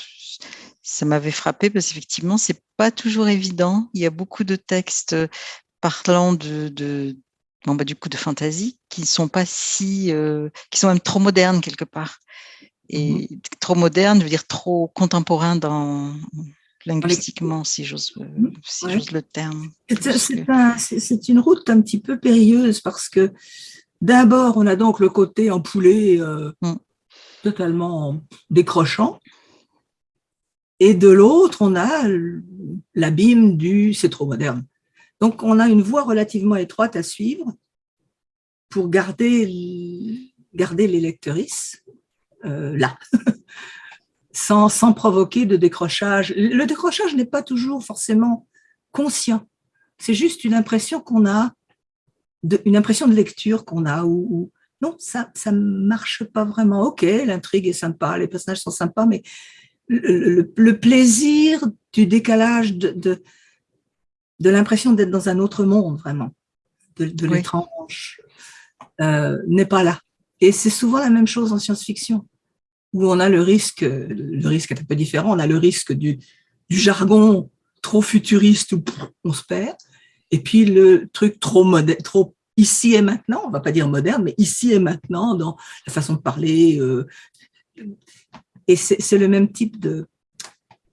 ça m'avait frappé parce qu'effectivement, c'est pas toujours évident. Il y a beaucoup de textes parlant de, de bon, bah, du coup de fantaisie qui sont pas si, euh, qui sont même trop modernes quelque part. Mmh et trop moderne, je veux dire trop contemporain dans linguistiquement, si j'ose euh, mmh, si le terme. C'est une route un petit peu périlleuse parce que d'abord, on a donc le côté empoulé euh, mmh. totalement décrochant, et de l'autre, on a l'abîme du « c'est trop moderne ». Donc, on a une voie relativement étroite à suivre pour garder, garder les lectrices euh, là, sans, sans provoquer de décrochage. Le décrochage n'est pas toujours forcément conscient. C'est juste une impression qu'on a, de, une impression de lecture qu'on a, ou, non, ça ne marche pas vraiment. Ok, l'intrigue est sympa, les personnages sont sympas, mais le, plaisir du décalage, de, de, l'impression d'être dans un autre monde, vraiment, de, l'étrange, euh, n'est pas là. Et c'est souvent la même chose en science-fiction, où on a le risque, le risque est un peu différent, on a le risque du, du jargon trop futuriste où on se perd, et puis le truc trop ici et maintenant, on va pas dire moderne, mais ici et maintenant dans la façon de parler. Euh, et c'est le même type de,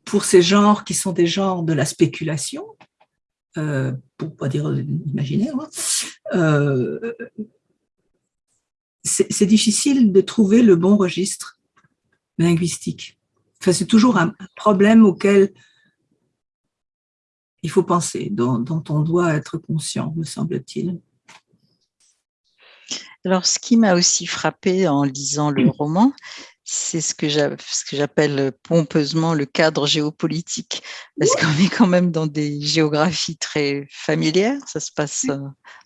pour ces genres qui sont des genres de la spéculation, euh, pour pas dire imaginaire, hein, euh, c'est difficile de trouver le bon registre linguistique. Enfin, c'est toujours un problème auquel il faut penser, dont, on doit être conscient, me semble-t-il. Alors, ce qui m'a aussi frappé en lisant le roman, c'est ce que j'appelle pompeusement le cadre géopolitique, parce qu'on est quand même dans des géographies très familières. Ça se passe euh,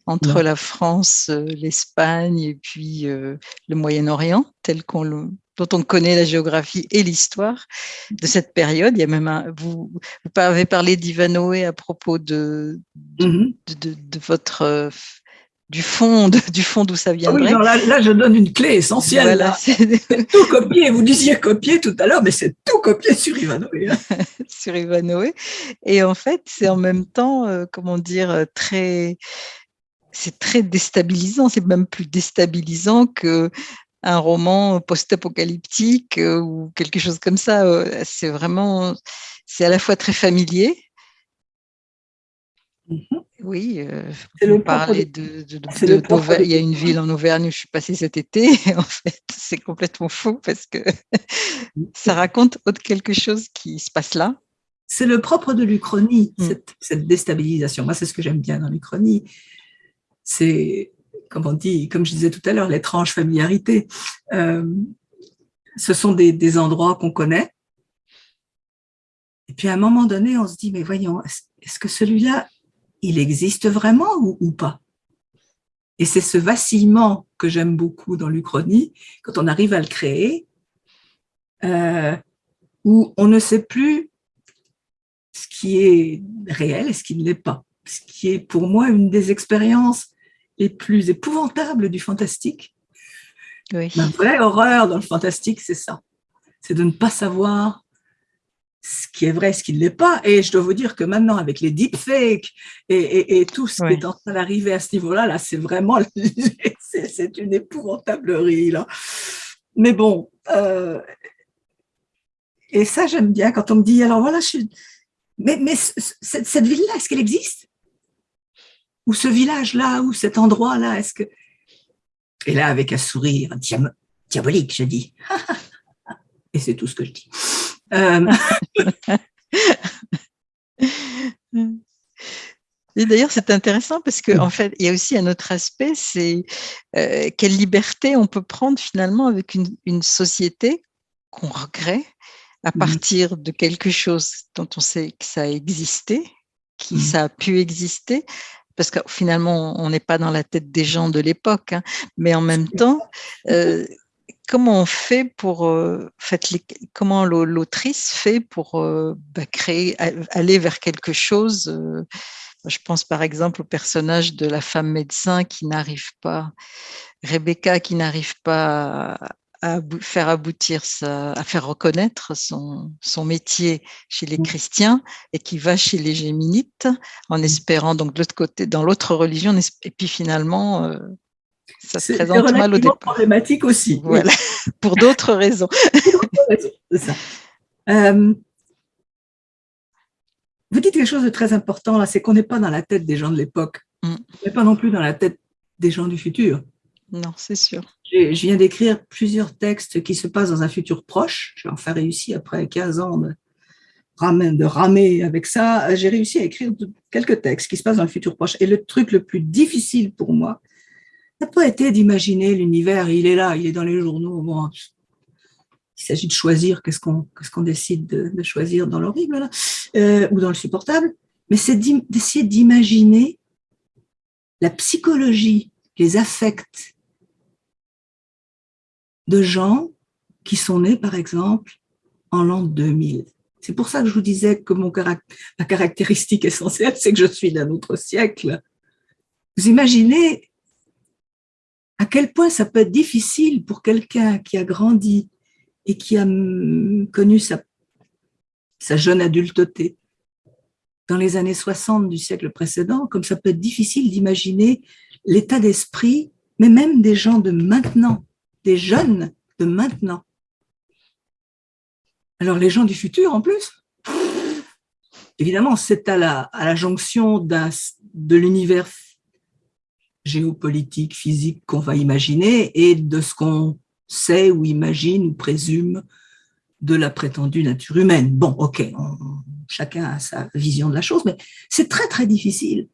entre la France, euh, l'Espagne et puis euh, le Moyen-Orient, tel qu'on le, dont on connaît la géographie et l'histoire de cette période. Il y a même un, vous, vous avez parlé d'Ivanoé à propos de, mm-hmm. de, de, votre du fond, du fond d'où ça vient. Ah oui, là, je donne une clé essentielle. c'est tout copié. Vous disiez copier tout à l'heure, mais c'est tout copié sur Ivanoé. Hein. sur Ivanoé. Et en fait, c'est en même temps, euh, comment dire, très, c'est très déstabilisant. C'est même plus déstabilisant que un roman post-apocalyptique euh, ou quelque chose comme ça. Euh, c'est vraiment, c'est à la fois très familier. Mm-hmm. Oui, euh, vous parlez de, de, il y a une ville en Auvergne où je suis passée cet été. En fait, c'est complètement faux parce que ça raconte autre quelque chose qui se passe là. C'est le propre de l'Uchronie, mm. cette, cette, déstabilisation. Moi, c'est ce que j'aime bien dans l'Uchronie. C'est comme on dit, comme je disais tout à l'heure, l'étrange familiarité. Euh, ce sont des, endroits qu'on connaît. Et puis à un moment donné, on se dit, mais voyons, est-ce que celui-là, il existe vraiment ou, pas? Et c'est ce vacillement que j'aime beaucoup dans l'Uchronie, quand on arrive à le créer, euh, où on ne sait plus ce qui est réel et ce qui ne l'est pas. Ce qui est pour moi une des expériences les plus épouvantables du fantastique. Oui. La vraie horreur dans le fantastique, c'est ça. C'est de ne pas savoir ce qui est vrai, ce qui ne l'est pas. Et je dois vous dire que maintenant, avec les deepfakes et, et, tout ce qui est en train d'arriver à ce niveau-là, là, c'est vraiment, c'est une épouvantablerie, là. Mais bon, euh, et ça, j'aime bien quand on me dit, alors voilà, je suis, mais, mais cette, cette ville-là, est-ce qu'elle existe? Ou ce village-là, ou cet endroit-là, est-ce que... Et là, avec un sourire diabolique, je dis. Et c'est tout ce que je dis. Euh, Et d'ailleurs, c'est intéressant parce qu'en en fait, il y a aussi un autre aspect, c'est euh, quelle liberté on peut prendre finalement avec une, une société qu'on regrette à partir de quelque chose dont on sait que ça a existé, qui ça a pu exister, parce que finalement, on n'est pas dans la tête des gens de l'époque, hein, mais en même temps, euh, comment on fait pour, euh, comment l'autrice fait pour euh, bah, créer, aller vers quelque chose Je pense par exemple au personnage de la femme médecin qui n'arrive pas, Rebecca qui n'arrive pas à faire aboutir, à faire reconnaître son, son métier chez les mmh. chrétiens et qui va chez les géminites en mmh. espérant donc de l'autre côté, dans l'autre religion, et puis finalement, euh, ça se présente mal au départ. problématique aussi. Voilà, pour d'autres raisons. ça. Euh, vous dites quelque chose de très important là, c'est qu'on n'est pas dans la tête des gens de l'époque. Mmh. On n'est pas non plus dans la tête des gens du futur. Non, c'est sûr. Je viens d'écrire plusieurs textes qui se passent dans un futur proche. J'ai enfin réussi, après 15 ans de ramer, avec ça, j'ai réussi à écrire quelques textes qui se passent dans le futur proche. Et le truc le plus difficile pour moi, n'a pas été d'imaginer l'univers, il est là, il est dans les journaux. Bon, il s'agit de choisir qu'est-ce qu'on qu'on décide de, choisir dans l'horrible euh, ou dans le supportable, mais c'est d'essayer d'imaginer la psychologie, les affects, de gens qui sont nés, par exemple, en l'an 2000. C'est pour ça que je vous disais que mon ma caractéristique essentielle, c'est que je suis d'un autre siècle. Vous imaginez à quel point ça peut être difficile pour quelqu'un qui a grandi et qui a connu sa, sa jeune adulteté dans les années 60 du siècle précédent, comme ça peut être difficile d'imaginer l'état d'esprit, mais même des gens de maintenant, des jeunes de maintenant. Alors les gens du futur en plus, évidemment, c'est à la, à la jonction de l'univers géopolitique, physique qu'on va imaginer et de ce qu'on sait ou imagine ou présume de la prétendue nature humaine. Bon, ok, chacun a sa vision de la chose, mais c'est très très difficile.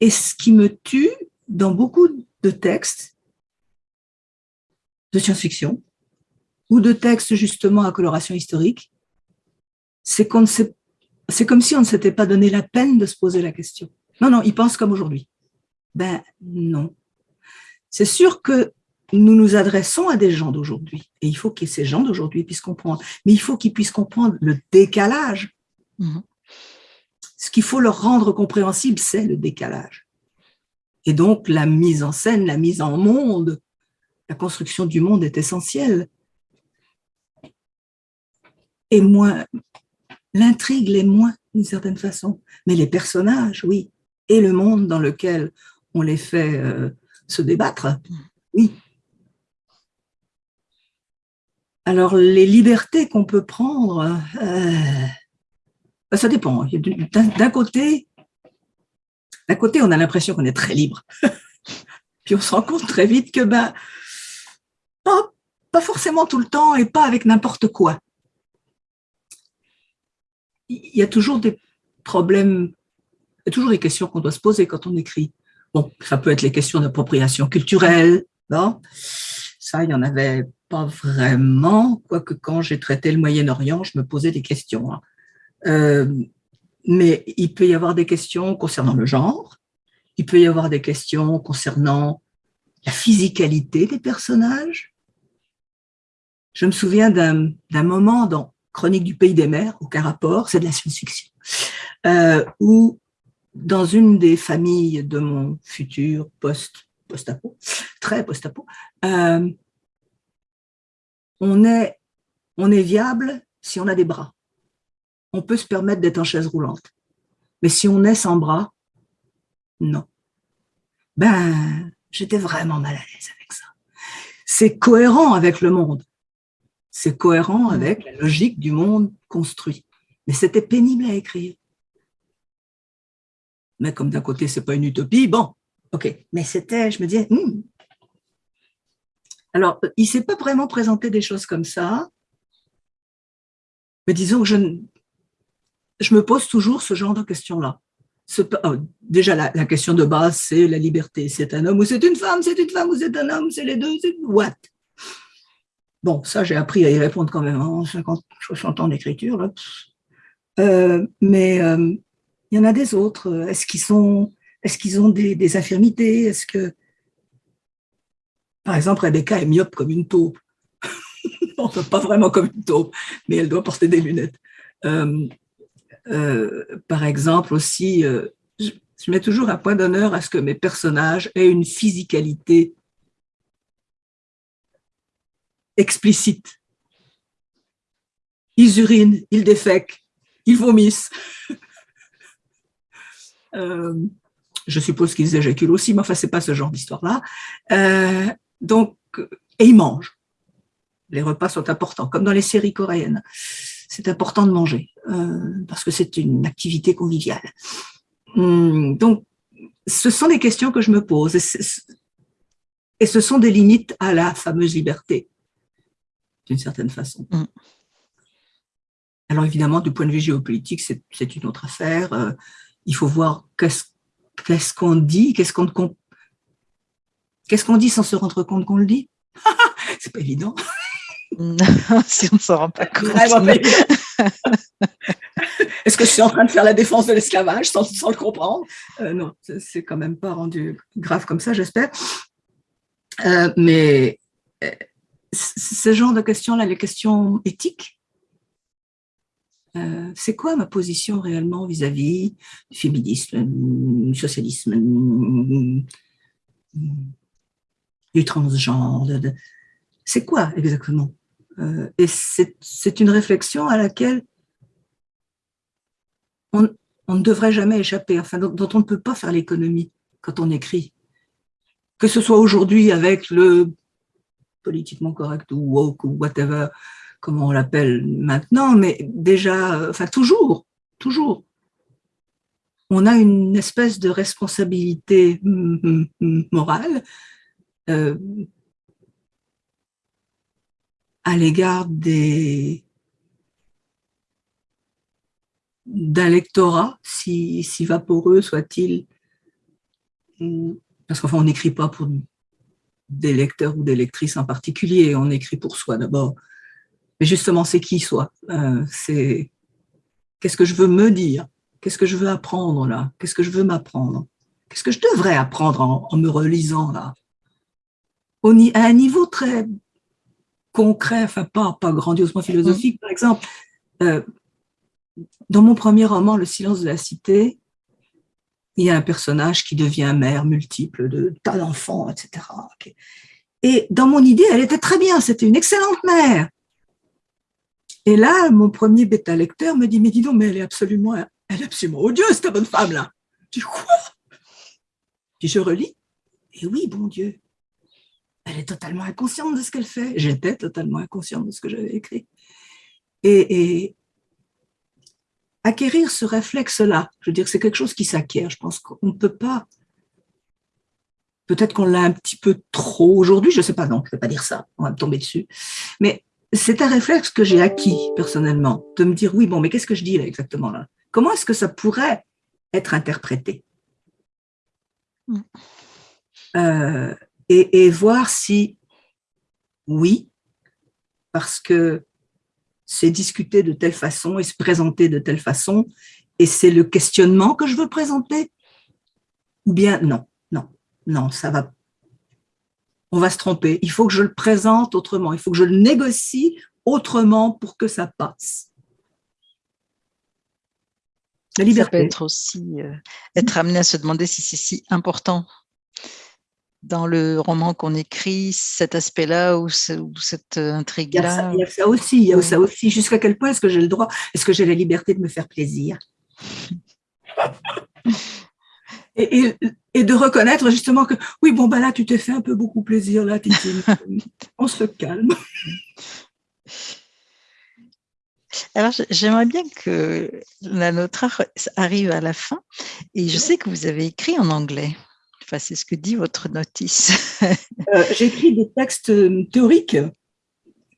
Et ce qui me tue dans beaucoup de textes de science-fiction ou de textes justement à coloration historique, c'est c'est comme si on ne s'était pas donné la peine de se poser la question. Non, non, ils pensent comme aujourd'hui. Ben non. C'est sûr que nous nous adressons à des gens d'aujourd'hui, et il faut que ces gens d'aujourd'hui puissent comprendre, mais il faut qu'ils puissent comprendre le décalage. Mhm. Ce qu'il faut leur rendre compréhensible, c'est le décalage. Et donc, la mise en scène, la mise en monde, la construction du monde est essentielle. Et moins, l'intrigue l'est moins, d'une certaine façon, mais les personnages, oui, et le monde dans lequel on les fait euh, se débattre. Oui. Alors, les libertés qu'on peut prendre, euh, ça dépend. D'un côté, d'un côté, on a l'impression qu'on est très libre. Puis on se rend compte très vite que ben, pas, forcément tout le temps et pas avec n'importe quoi. Il y a toujours des problèmes, il y a toujours des questions qu'on doit se poser quand on écrit. Bon, ça peut être les questions d'appropriation culturelle, non? Ça, il n'y en avait pas vraiment, quoique quand j'ai traité le Moyen-Orient, je me posais des questions. Hein. Euh, mais il peut y avoir des questions concernant le genre, il peut y avoir des questions concernant la physicalité des personnages. Je me souviens d'un moment dans Chronique du pays des mers, aucun rapport, c'est de la science-fiction, euh, où dans une des familles de mon futur post post-apo, très post-apo, euh, on, est, on est viable si on a des bras. On peut se permettre d'être en chaise roulante. Mais si on est sans bras, non. Ben, j'étais vraiment mal à l'aise avec ça. C'est cohérent avec le monde. C'est cohérent avec la logique du monde construit. Mais c'était pénible à écrire mais comme d'un côté, c'est pas une utopie, bon, ok. Mais c'était, je me disais, hmm. alors, il s'est pas vraiment présenté des choses comme ça, mais disons que je, je me pose toujours ce genre de questions-là. Oh, déjà, la, question de base, c'est la liberté. C'est un homme ou c'est une femme, c'est une femme ou c'est un homme, c'est les deux, c'est what? Bon, ça, j'ai appris à y répondre quand même en 50, 60 ans d'écriture. Euh, mais euh, il y en a des autres. Est-ce qu'ils ont des, infirmités? Est-ce par exemple, Rebecca est myope comme une taupe Non, pas vraiment comme une taupe, mais elle doit porter des lunettes. Euh, par exemple, aussi, je, mets toujours un point d'honneur à ce que mes personnages aient une physicalité explicite. Ils urinent, ils défèquent, ils vomissent. Euh, je suppose qu'ils éjaculent aussi, mais enfin, c'est pas ce genre d'histoire-là. Euh, donc, et ils mangent. Les repas sont importants, comme dans les séries coréennes. C'est important de manger, euh, parce que c'est une activité conviviale. Hum, donc, ce sont des questions que je me pose, et, ce sont des limites à la fameuse liberté, d'une certaine façon. Hum. Alors évidemment, du point de vue géopolitique, c'est une autre affaire il faut voir qu'est-ce qu'on dit, qu'est-ce qu'on qu'est-ce qu'on dit sans se rendre compte qu'on le dit? c'est pas évident. si on ne s'en rend pas compte. Est-ce que je suis en train de faire la défense de l'esclavage sans, le comprendre? Euh, Non, c'est quand même pas rendu grave comme ça, j'espère. Euh, mais euh, ce genre de questions-là, les questions éthiques, euh, c'est quoi ma position réellement vis-à-vis du féminisme, du socialisme, du transgenre C'est quoi exactement euh, Et c'est une réflexion à laquelle on, ne devrait jamais échapper, enfin, dont on ne peut pas faire l'économie quand on écrit. Que ce soit aujourd'hui avec le politiquement correct ou woke ou whatever, comment on l'appelle maintenant, mais déjà, enfin toujours, toujours, on a une espèce de responsabilité morale euh, à l'égard des d'un lectorat, si, si vaporeux soit-il, parce qu'enfin on n'écrit pas pour des lecteurs ou des lectrices en particulier, on écrit pour soi d'abord. Mais justement, c'est qui soi? Euh, C'est qu'est-ce que je veux me dire? Qu'est-ce que je veux apprendre là? Qu'est-ce que je veux m'apprendre? Qu'est-ce que je devrais apprendre en, me relisant là? Au, À un niveau très concret, enfin pas, pas grandiosement philosophique, par exemple, euh, dans mon premier roman, Le silence de la cité, il y a un personnage qui devient mère multiple de tas d'enfants, etc. Et dans mon idée, elle était très bien, c'était une excellente mère. Et là, mon premier bêta-lecteur me dit, mais dis donc, mais elle est absolument, elle est absolument odieuse, cette bonne femme-là. Je dis, quoi? Puis je relis, et oui, bon Dieu, elle est totalement inconsciente de ce qu'elle fait. J'étais totalement inconsciente de ce que j'avais écrit. Et, et, acquérir ce réflexe-là, je veux dire, c'est quelque chose qui s'acquiert. Je pense qu'on ne peut pas, peut-être qu'on l'a un petit peu trop aujourd'hui, je ne sais pas, non, je ne vais pas dire ça, on va me tomber dessus. Mais c'est un réflexe que j'ai acquis personnellement, de me dire, oui, bon, mais qu'est-ce que je dis là exactement là? Comment est-ce que ça pourrait être interprété? Mm. euh, et, et, voir si, oui, parce que c'est discuter de telle façon et se présenter de telle façon, et c'est le questionnement que je veux présenter, ou bien non, non, non, ça va on va se tromper. Il faut que je le présente autrement, il faut que je le négocie autrement pour que ça passe. La liberté. Ça peut être aussi euh, être amené à se demander si c'est si important dans le roman qu'on écrit, cet aspect-là ou, cette intrigue-là. Il y a ça aussi, il y a ça aussi. Jusqu'à quel point est-ce que j'ai le droit, est-ce que j'ai la liberté de me faire plaisir? Et, et, de reconnaître justement que oui, bon, bah là, tu t'es fait un peu beaucoup plaisir, là, Titine. On se calme. Alors, j'aimerais bien que la notre arrive à la fin. Et je sais que vous avez écrit en anglais. Enfin, c'est ce que dit votre notice. euh, J'écris des textes euh, théoriques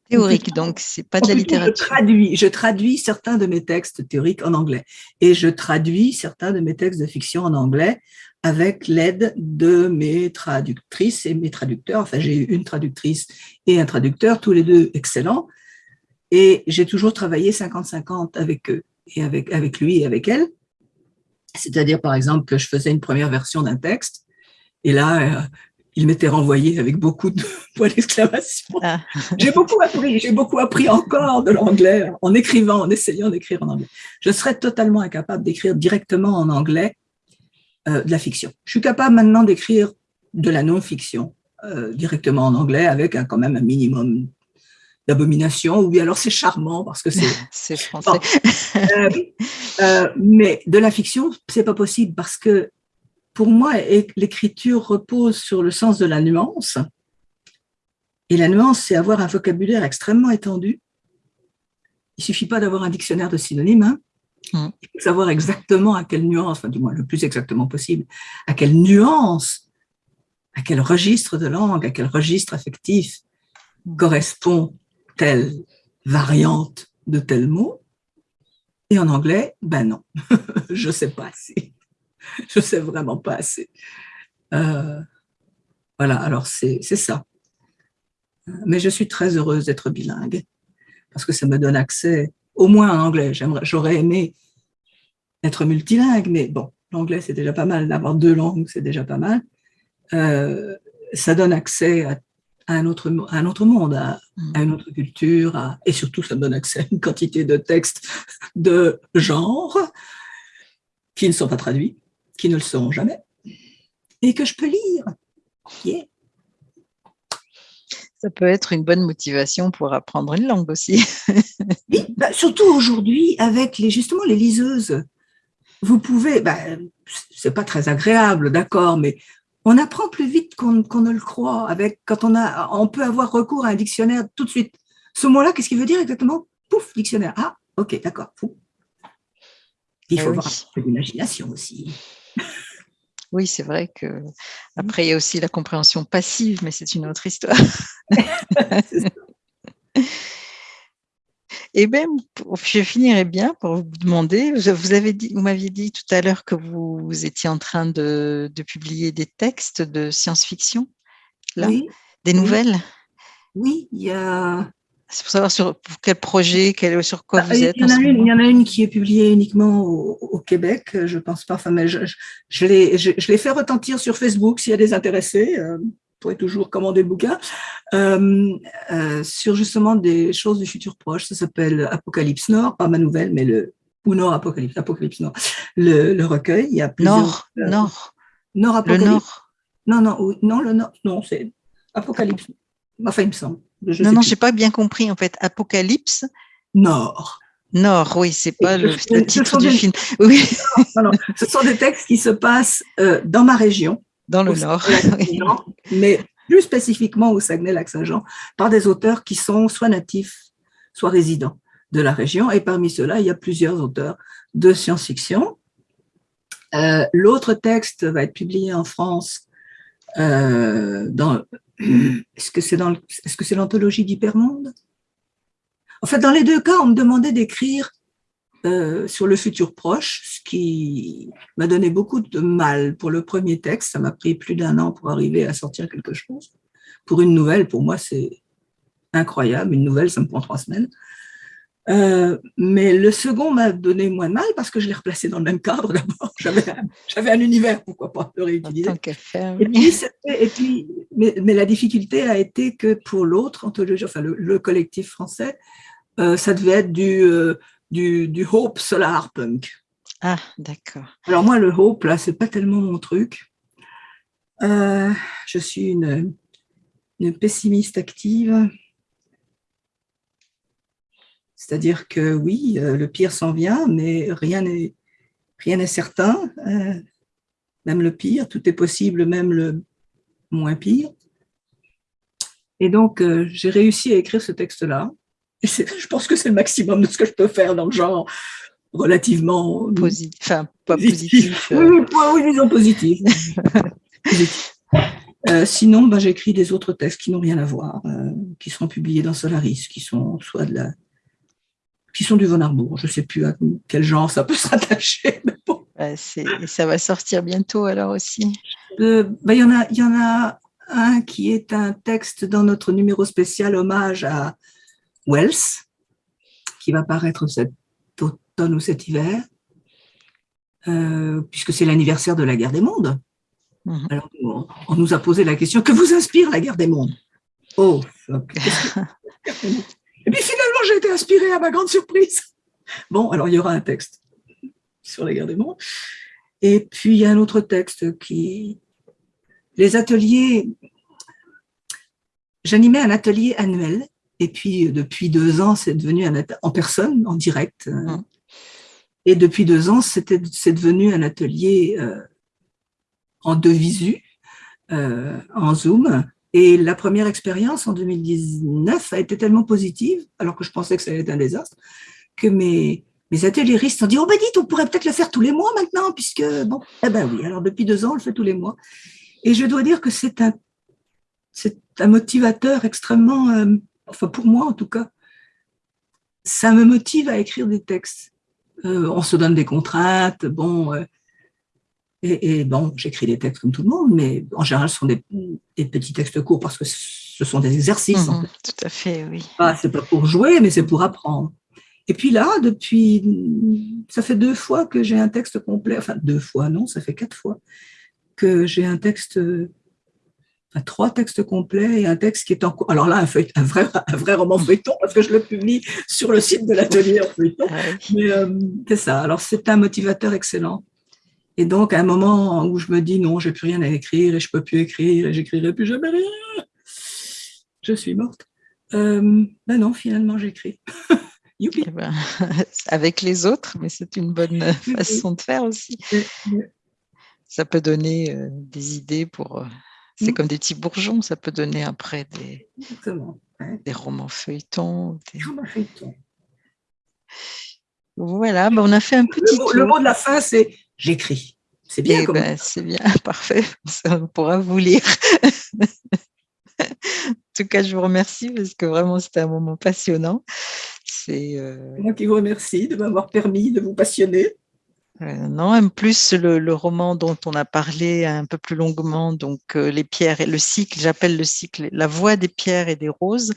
Théorique, donc c'est pas de la littérature. Je traduis, je traduis certains de mes textes théoriques en anglais et je traduis certains de mes textes de fiction en anglais avec l'aide de mes traductrices et mes traducteurs. Enfin, j'ai une traductrice et un traducteur, tous les deux excellents. Et j'ai toujours travaillé 50-50 avec eux et avec, avec lui et avec elle. C'est-à-dire, par exemple, que je faisais une première version d'un texte et là, euh, il m'était renvoyé avec beaucoup de points d'exclamation. Ah. J'ai beaucoup appris, j'ai beaucoup appris encore de l'anglais en écrivant, en essayant d'écrire en anglais. Je serais totalement incapable d'écrire directement en anglais euh, de la fiction. Je suis capable maintenant d'écrire de la non-fiction euh, directement en anglais avec un, quand même un minimum d'abomination, ou bien alors c'est charmant parce que c'est c'est français. Euh, mais de la fiction, c'est pas possible parce que pour moi, l'écriture repose sur le sens de la nuance. Et la nuance, c'est avoir un vocabulaire extrêmement étendu. Il suffit pas d'avoir un dictionnaire de synonymes. Hein. Mm. Il faut savoir exactement à quelle nuance, enfin du moins le plus exactement possible, à quelle nuance, à quel registre de langue, à quel registre affectif correspond telle variante de tel mot. Et en anglais, ben non, je sais pas si. je sais vraiment pas assez. Euh, voilà, alors c'est ça. Mais je suis très heureuse d'être bilingue parce que ça me donne accès au moins en anglais. J'aurais aimé être multilingue, mais bon, l'anglais c'est déjà pas mal. D'avoir deux langues, c'est déjà pas mal. Euh, ça donne accès à un autre, un autre monde, à, une autre culture, et surtout ça me donne accès à une quantité de textes de genre qui ne sont pas traduits, qui ne le seront jamais, et que je peux lire. Ça peut être une bonne motivation pour apprendre une langue aussi. oui, bah, surtout aujourd'hui avec les, justement les liseuses. Vous pouvez, bah, c'est pas très agréable, d'accord, mais on apprend plus vite qu'on ne le croit. Avec, quand on, a, on peut avoir recours à un dictionnaire tout de suite. Ce mot-là, qu'est-ce qu'il veut dire exactement? Pouf, dictionnaire. Ah, ok, d'accord. Il faut eh avoir un peu d'imagination aussi. Oui, c'est vrai que après il y a aussi la compréhension passive, mais c'est une autre histoire. Et bien, je finirai bien pour vous demander, vous, avez dit, vous m'aviez dit tout à l'heure que vous, étiez en train de, publier des textes de science-fiction, là, des nouvelles? Oui, il y a... C'est pour savoir sur quel projet, quel, sur quoi bah, vous êtes. Il y, en a une, il y en a une qui est publiée uniquement au, Québec, je pense pas, enfin, mais je, je, je l'ai fait retentir sur Facebook s'il y a des intéressés. Euh, pourrez toujours commander le bouquin, euh, euh, sur justement des choses du futur proche. Ça s'appelle Apocalypse Nord, pas ma nouvelle, mais le ou Nord Apocalypse, Apocalypse Nord, le, le recueil. Il y a plusieurs, Nord, euh, Nord. Nord Apocalypse. Le Nord. Non, non, non, le Nord, non, c'est Apocalypse. Enfin, il me semble. Je non, non, j'ai pas bien compris en fait. Apocalypse. Nord. Nord, oui, c'est pas le, titre du film. Oui. Non, non, ce sont des textes qui se passent dans ma région dans le Nord. mais plus spécifiquement au Saguenay-Lac-Saint-Jean, par des auteurs qui sont soit natifs, soit résidents de la région. Et parmi ceux-là, il y a plusieurs auteurs de science-fiction. Euh, l'autre texte va être publié en France euh, dans. Est-ce que c'est dans Est-ce que c'est l'anthologie d'Hypermonde? En fait, dans les deux cas, on me demandait d'écrire euh, sur le futur proche, ce qui m'a donné beaucoup de mal pour le premier texte. Ça m'a pris plus d'un an pour arriver à sortir quelque chose. Pour une nouvelle, pour moi, c'est incroyable. Une nouvelle, ça me prend trois semaines. Euh, mais le second m'a donné moins de mal parce que je l'ai replacé dans le même cadre d'abord. J'avais un univers, pourquoi pas le réutiliser. Et puis, et puis mais, mais, la difficulté a été que pour l'autre anthologie, enfin le, collectif français, euh, ça devait être du, du, Hope Solar Punk. Ah, d'accord. Alors moi, le Hope, là, c'est pas tellement mon truc. Euh, je suis une, une pessimiste active. C'est-à-dire que oui, euh, le pire s'en vient, mais rien n'est rien n'est certain. Euh, même le pire, tout est possible, même le moins pire. Et donc, j'ai réussi à écrire ce texte-là je pense que c'est le maximum de ce que je peux faire dans le genre relativement positif. Enfin, pas positif. Euh. Oui, disons positif. Euh, sinon, ben, j'écris des autres textes qui n'ont rien à voir, euh, qui seront publiés dans Solaris, qui sont soit de la, qui sont du Von Arbour. Je ne sais plus à quel genre ça peut s'attacher. ça va sortir bientôt alors aussi. Ben, il y en a, y en a un qui est un texte dans notre numéro spécial hommage à Wells, qui va paraître cet automne ou cet hiver, euh, puisque c'est l'anniversaire de la guerre des mondes. Mhm. Alors, on, nous a posé la question, que vous inspire la guerre des mondes? Oh, Et puis finalement, j'ai été inspirée à ma grande surprise. Bon, alors il y aura un texte sur la guerre des mondes. Et puis il y a un autre texte qui... Les ateliers... J'animais un atelier annuel et puis, depuis deux ans, c'est devenu un en personne, en direct. Mmh. Et depuis deux ans, c'est devenu un atelier euh, en deux visu, euh, en Zoom. Et la première expérience en 2019 a été tellement positive, alors que je pensais que ça allait être un désastre, que mes, mes ateliéristes ont dit « Oh ben dites, on pourrait peut-être le faire tous les mois maintenant, puisque… » Bon, eh ben oui, alors depuis deux ans, on le fait tous les mois. Et je dois dire que c'est un, un motivateur extrêmement… Euh, enfin pour moi en tout cas, ça me motive à écrire des textes. Euh, on se donne des contraintes, bon, euh, et, bon, j'écris des textes comme tout le monde, mais en général, ce sont des, petits textes courts parce que ce sont des exercices. Mhm, tout à fait, oui. Ah, c'est pas pour jouer, mais c'est pour apprendre. Et puis là, depuis, ça fait deux fois que j'ai un texte complet, enfin deux fois, non, ça fait quatre fois que j'ai un texte trois textes complets et un texte qui est en cours. Alors là, un, vrai, un vrai roman feuilleton, parce que je le publie sur le site de l'atelier en feuilleton. Mais euh, c'est ça. Alors, c'est un motivateur excellent. Et donc, à un moment où je me dis non, j'ai plus rien à écrire et je peux plus écrire et j'écrirai plus jamais rien, je suis morte. Euh, ben non, finalement, j'écris. Eh ben, avec les autres, mais c'est une bonne façon de faire aussi. Ça peut donner euh, des idées pour. Euh, c'est mm. comme des petits bourgeons, ça peut donner après des, des romans feuilletons. Des... Romans feuilletons. Voilà, ben on a fait un petit. Le mot, de la fin, c'est j'écris. C'est bien. Eh ben, c'est bien, parfait. on pourra vous lire. en tout cas, je vous remercie parce que vraiment, c'était un moment passionnant. C'est euh, moi qui vous remercie de m'avoir permis de vous passionner. Euh, non, en plus, le, roman dont on a parlé un peu plus longuement, donc euh, les pierres et le cycle, j'appelle le cycle la voix des pierres et des roses.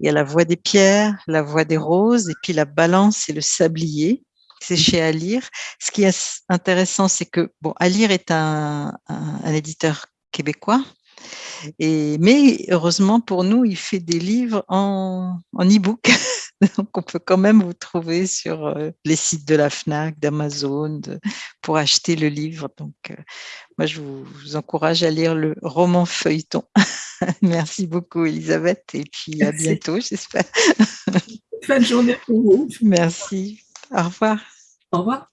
Il y a la voix des pierres, la voix des roses, et puis la balance et le sablier. C'est chez Alire. Ce qui est intéressant, c'est que bon, Alire est un, un éditeur québécois, et, mais heureusement pour nous, il fait des livres en, en e-book. Donc, on peut quand même vous trouver sur euh, les sites de la FNAC, d'Amazon, pour acheter le livre. Donc, euh, moi, je vous, encourage à lire le roman feuilleton. Merci beaucoup, Elisabeth, et puis à bientôt, j'espère. Bonne journée pour vous. Merci. Au revoir. Au revoir.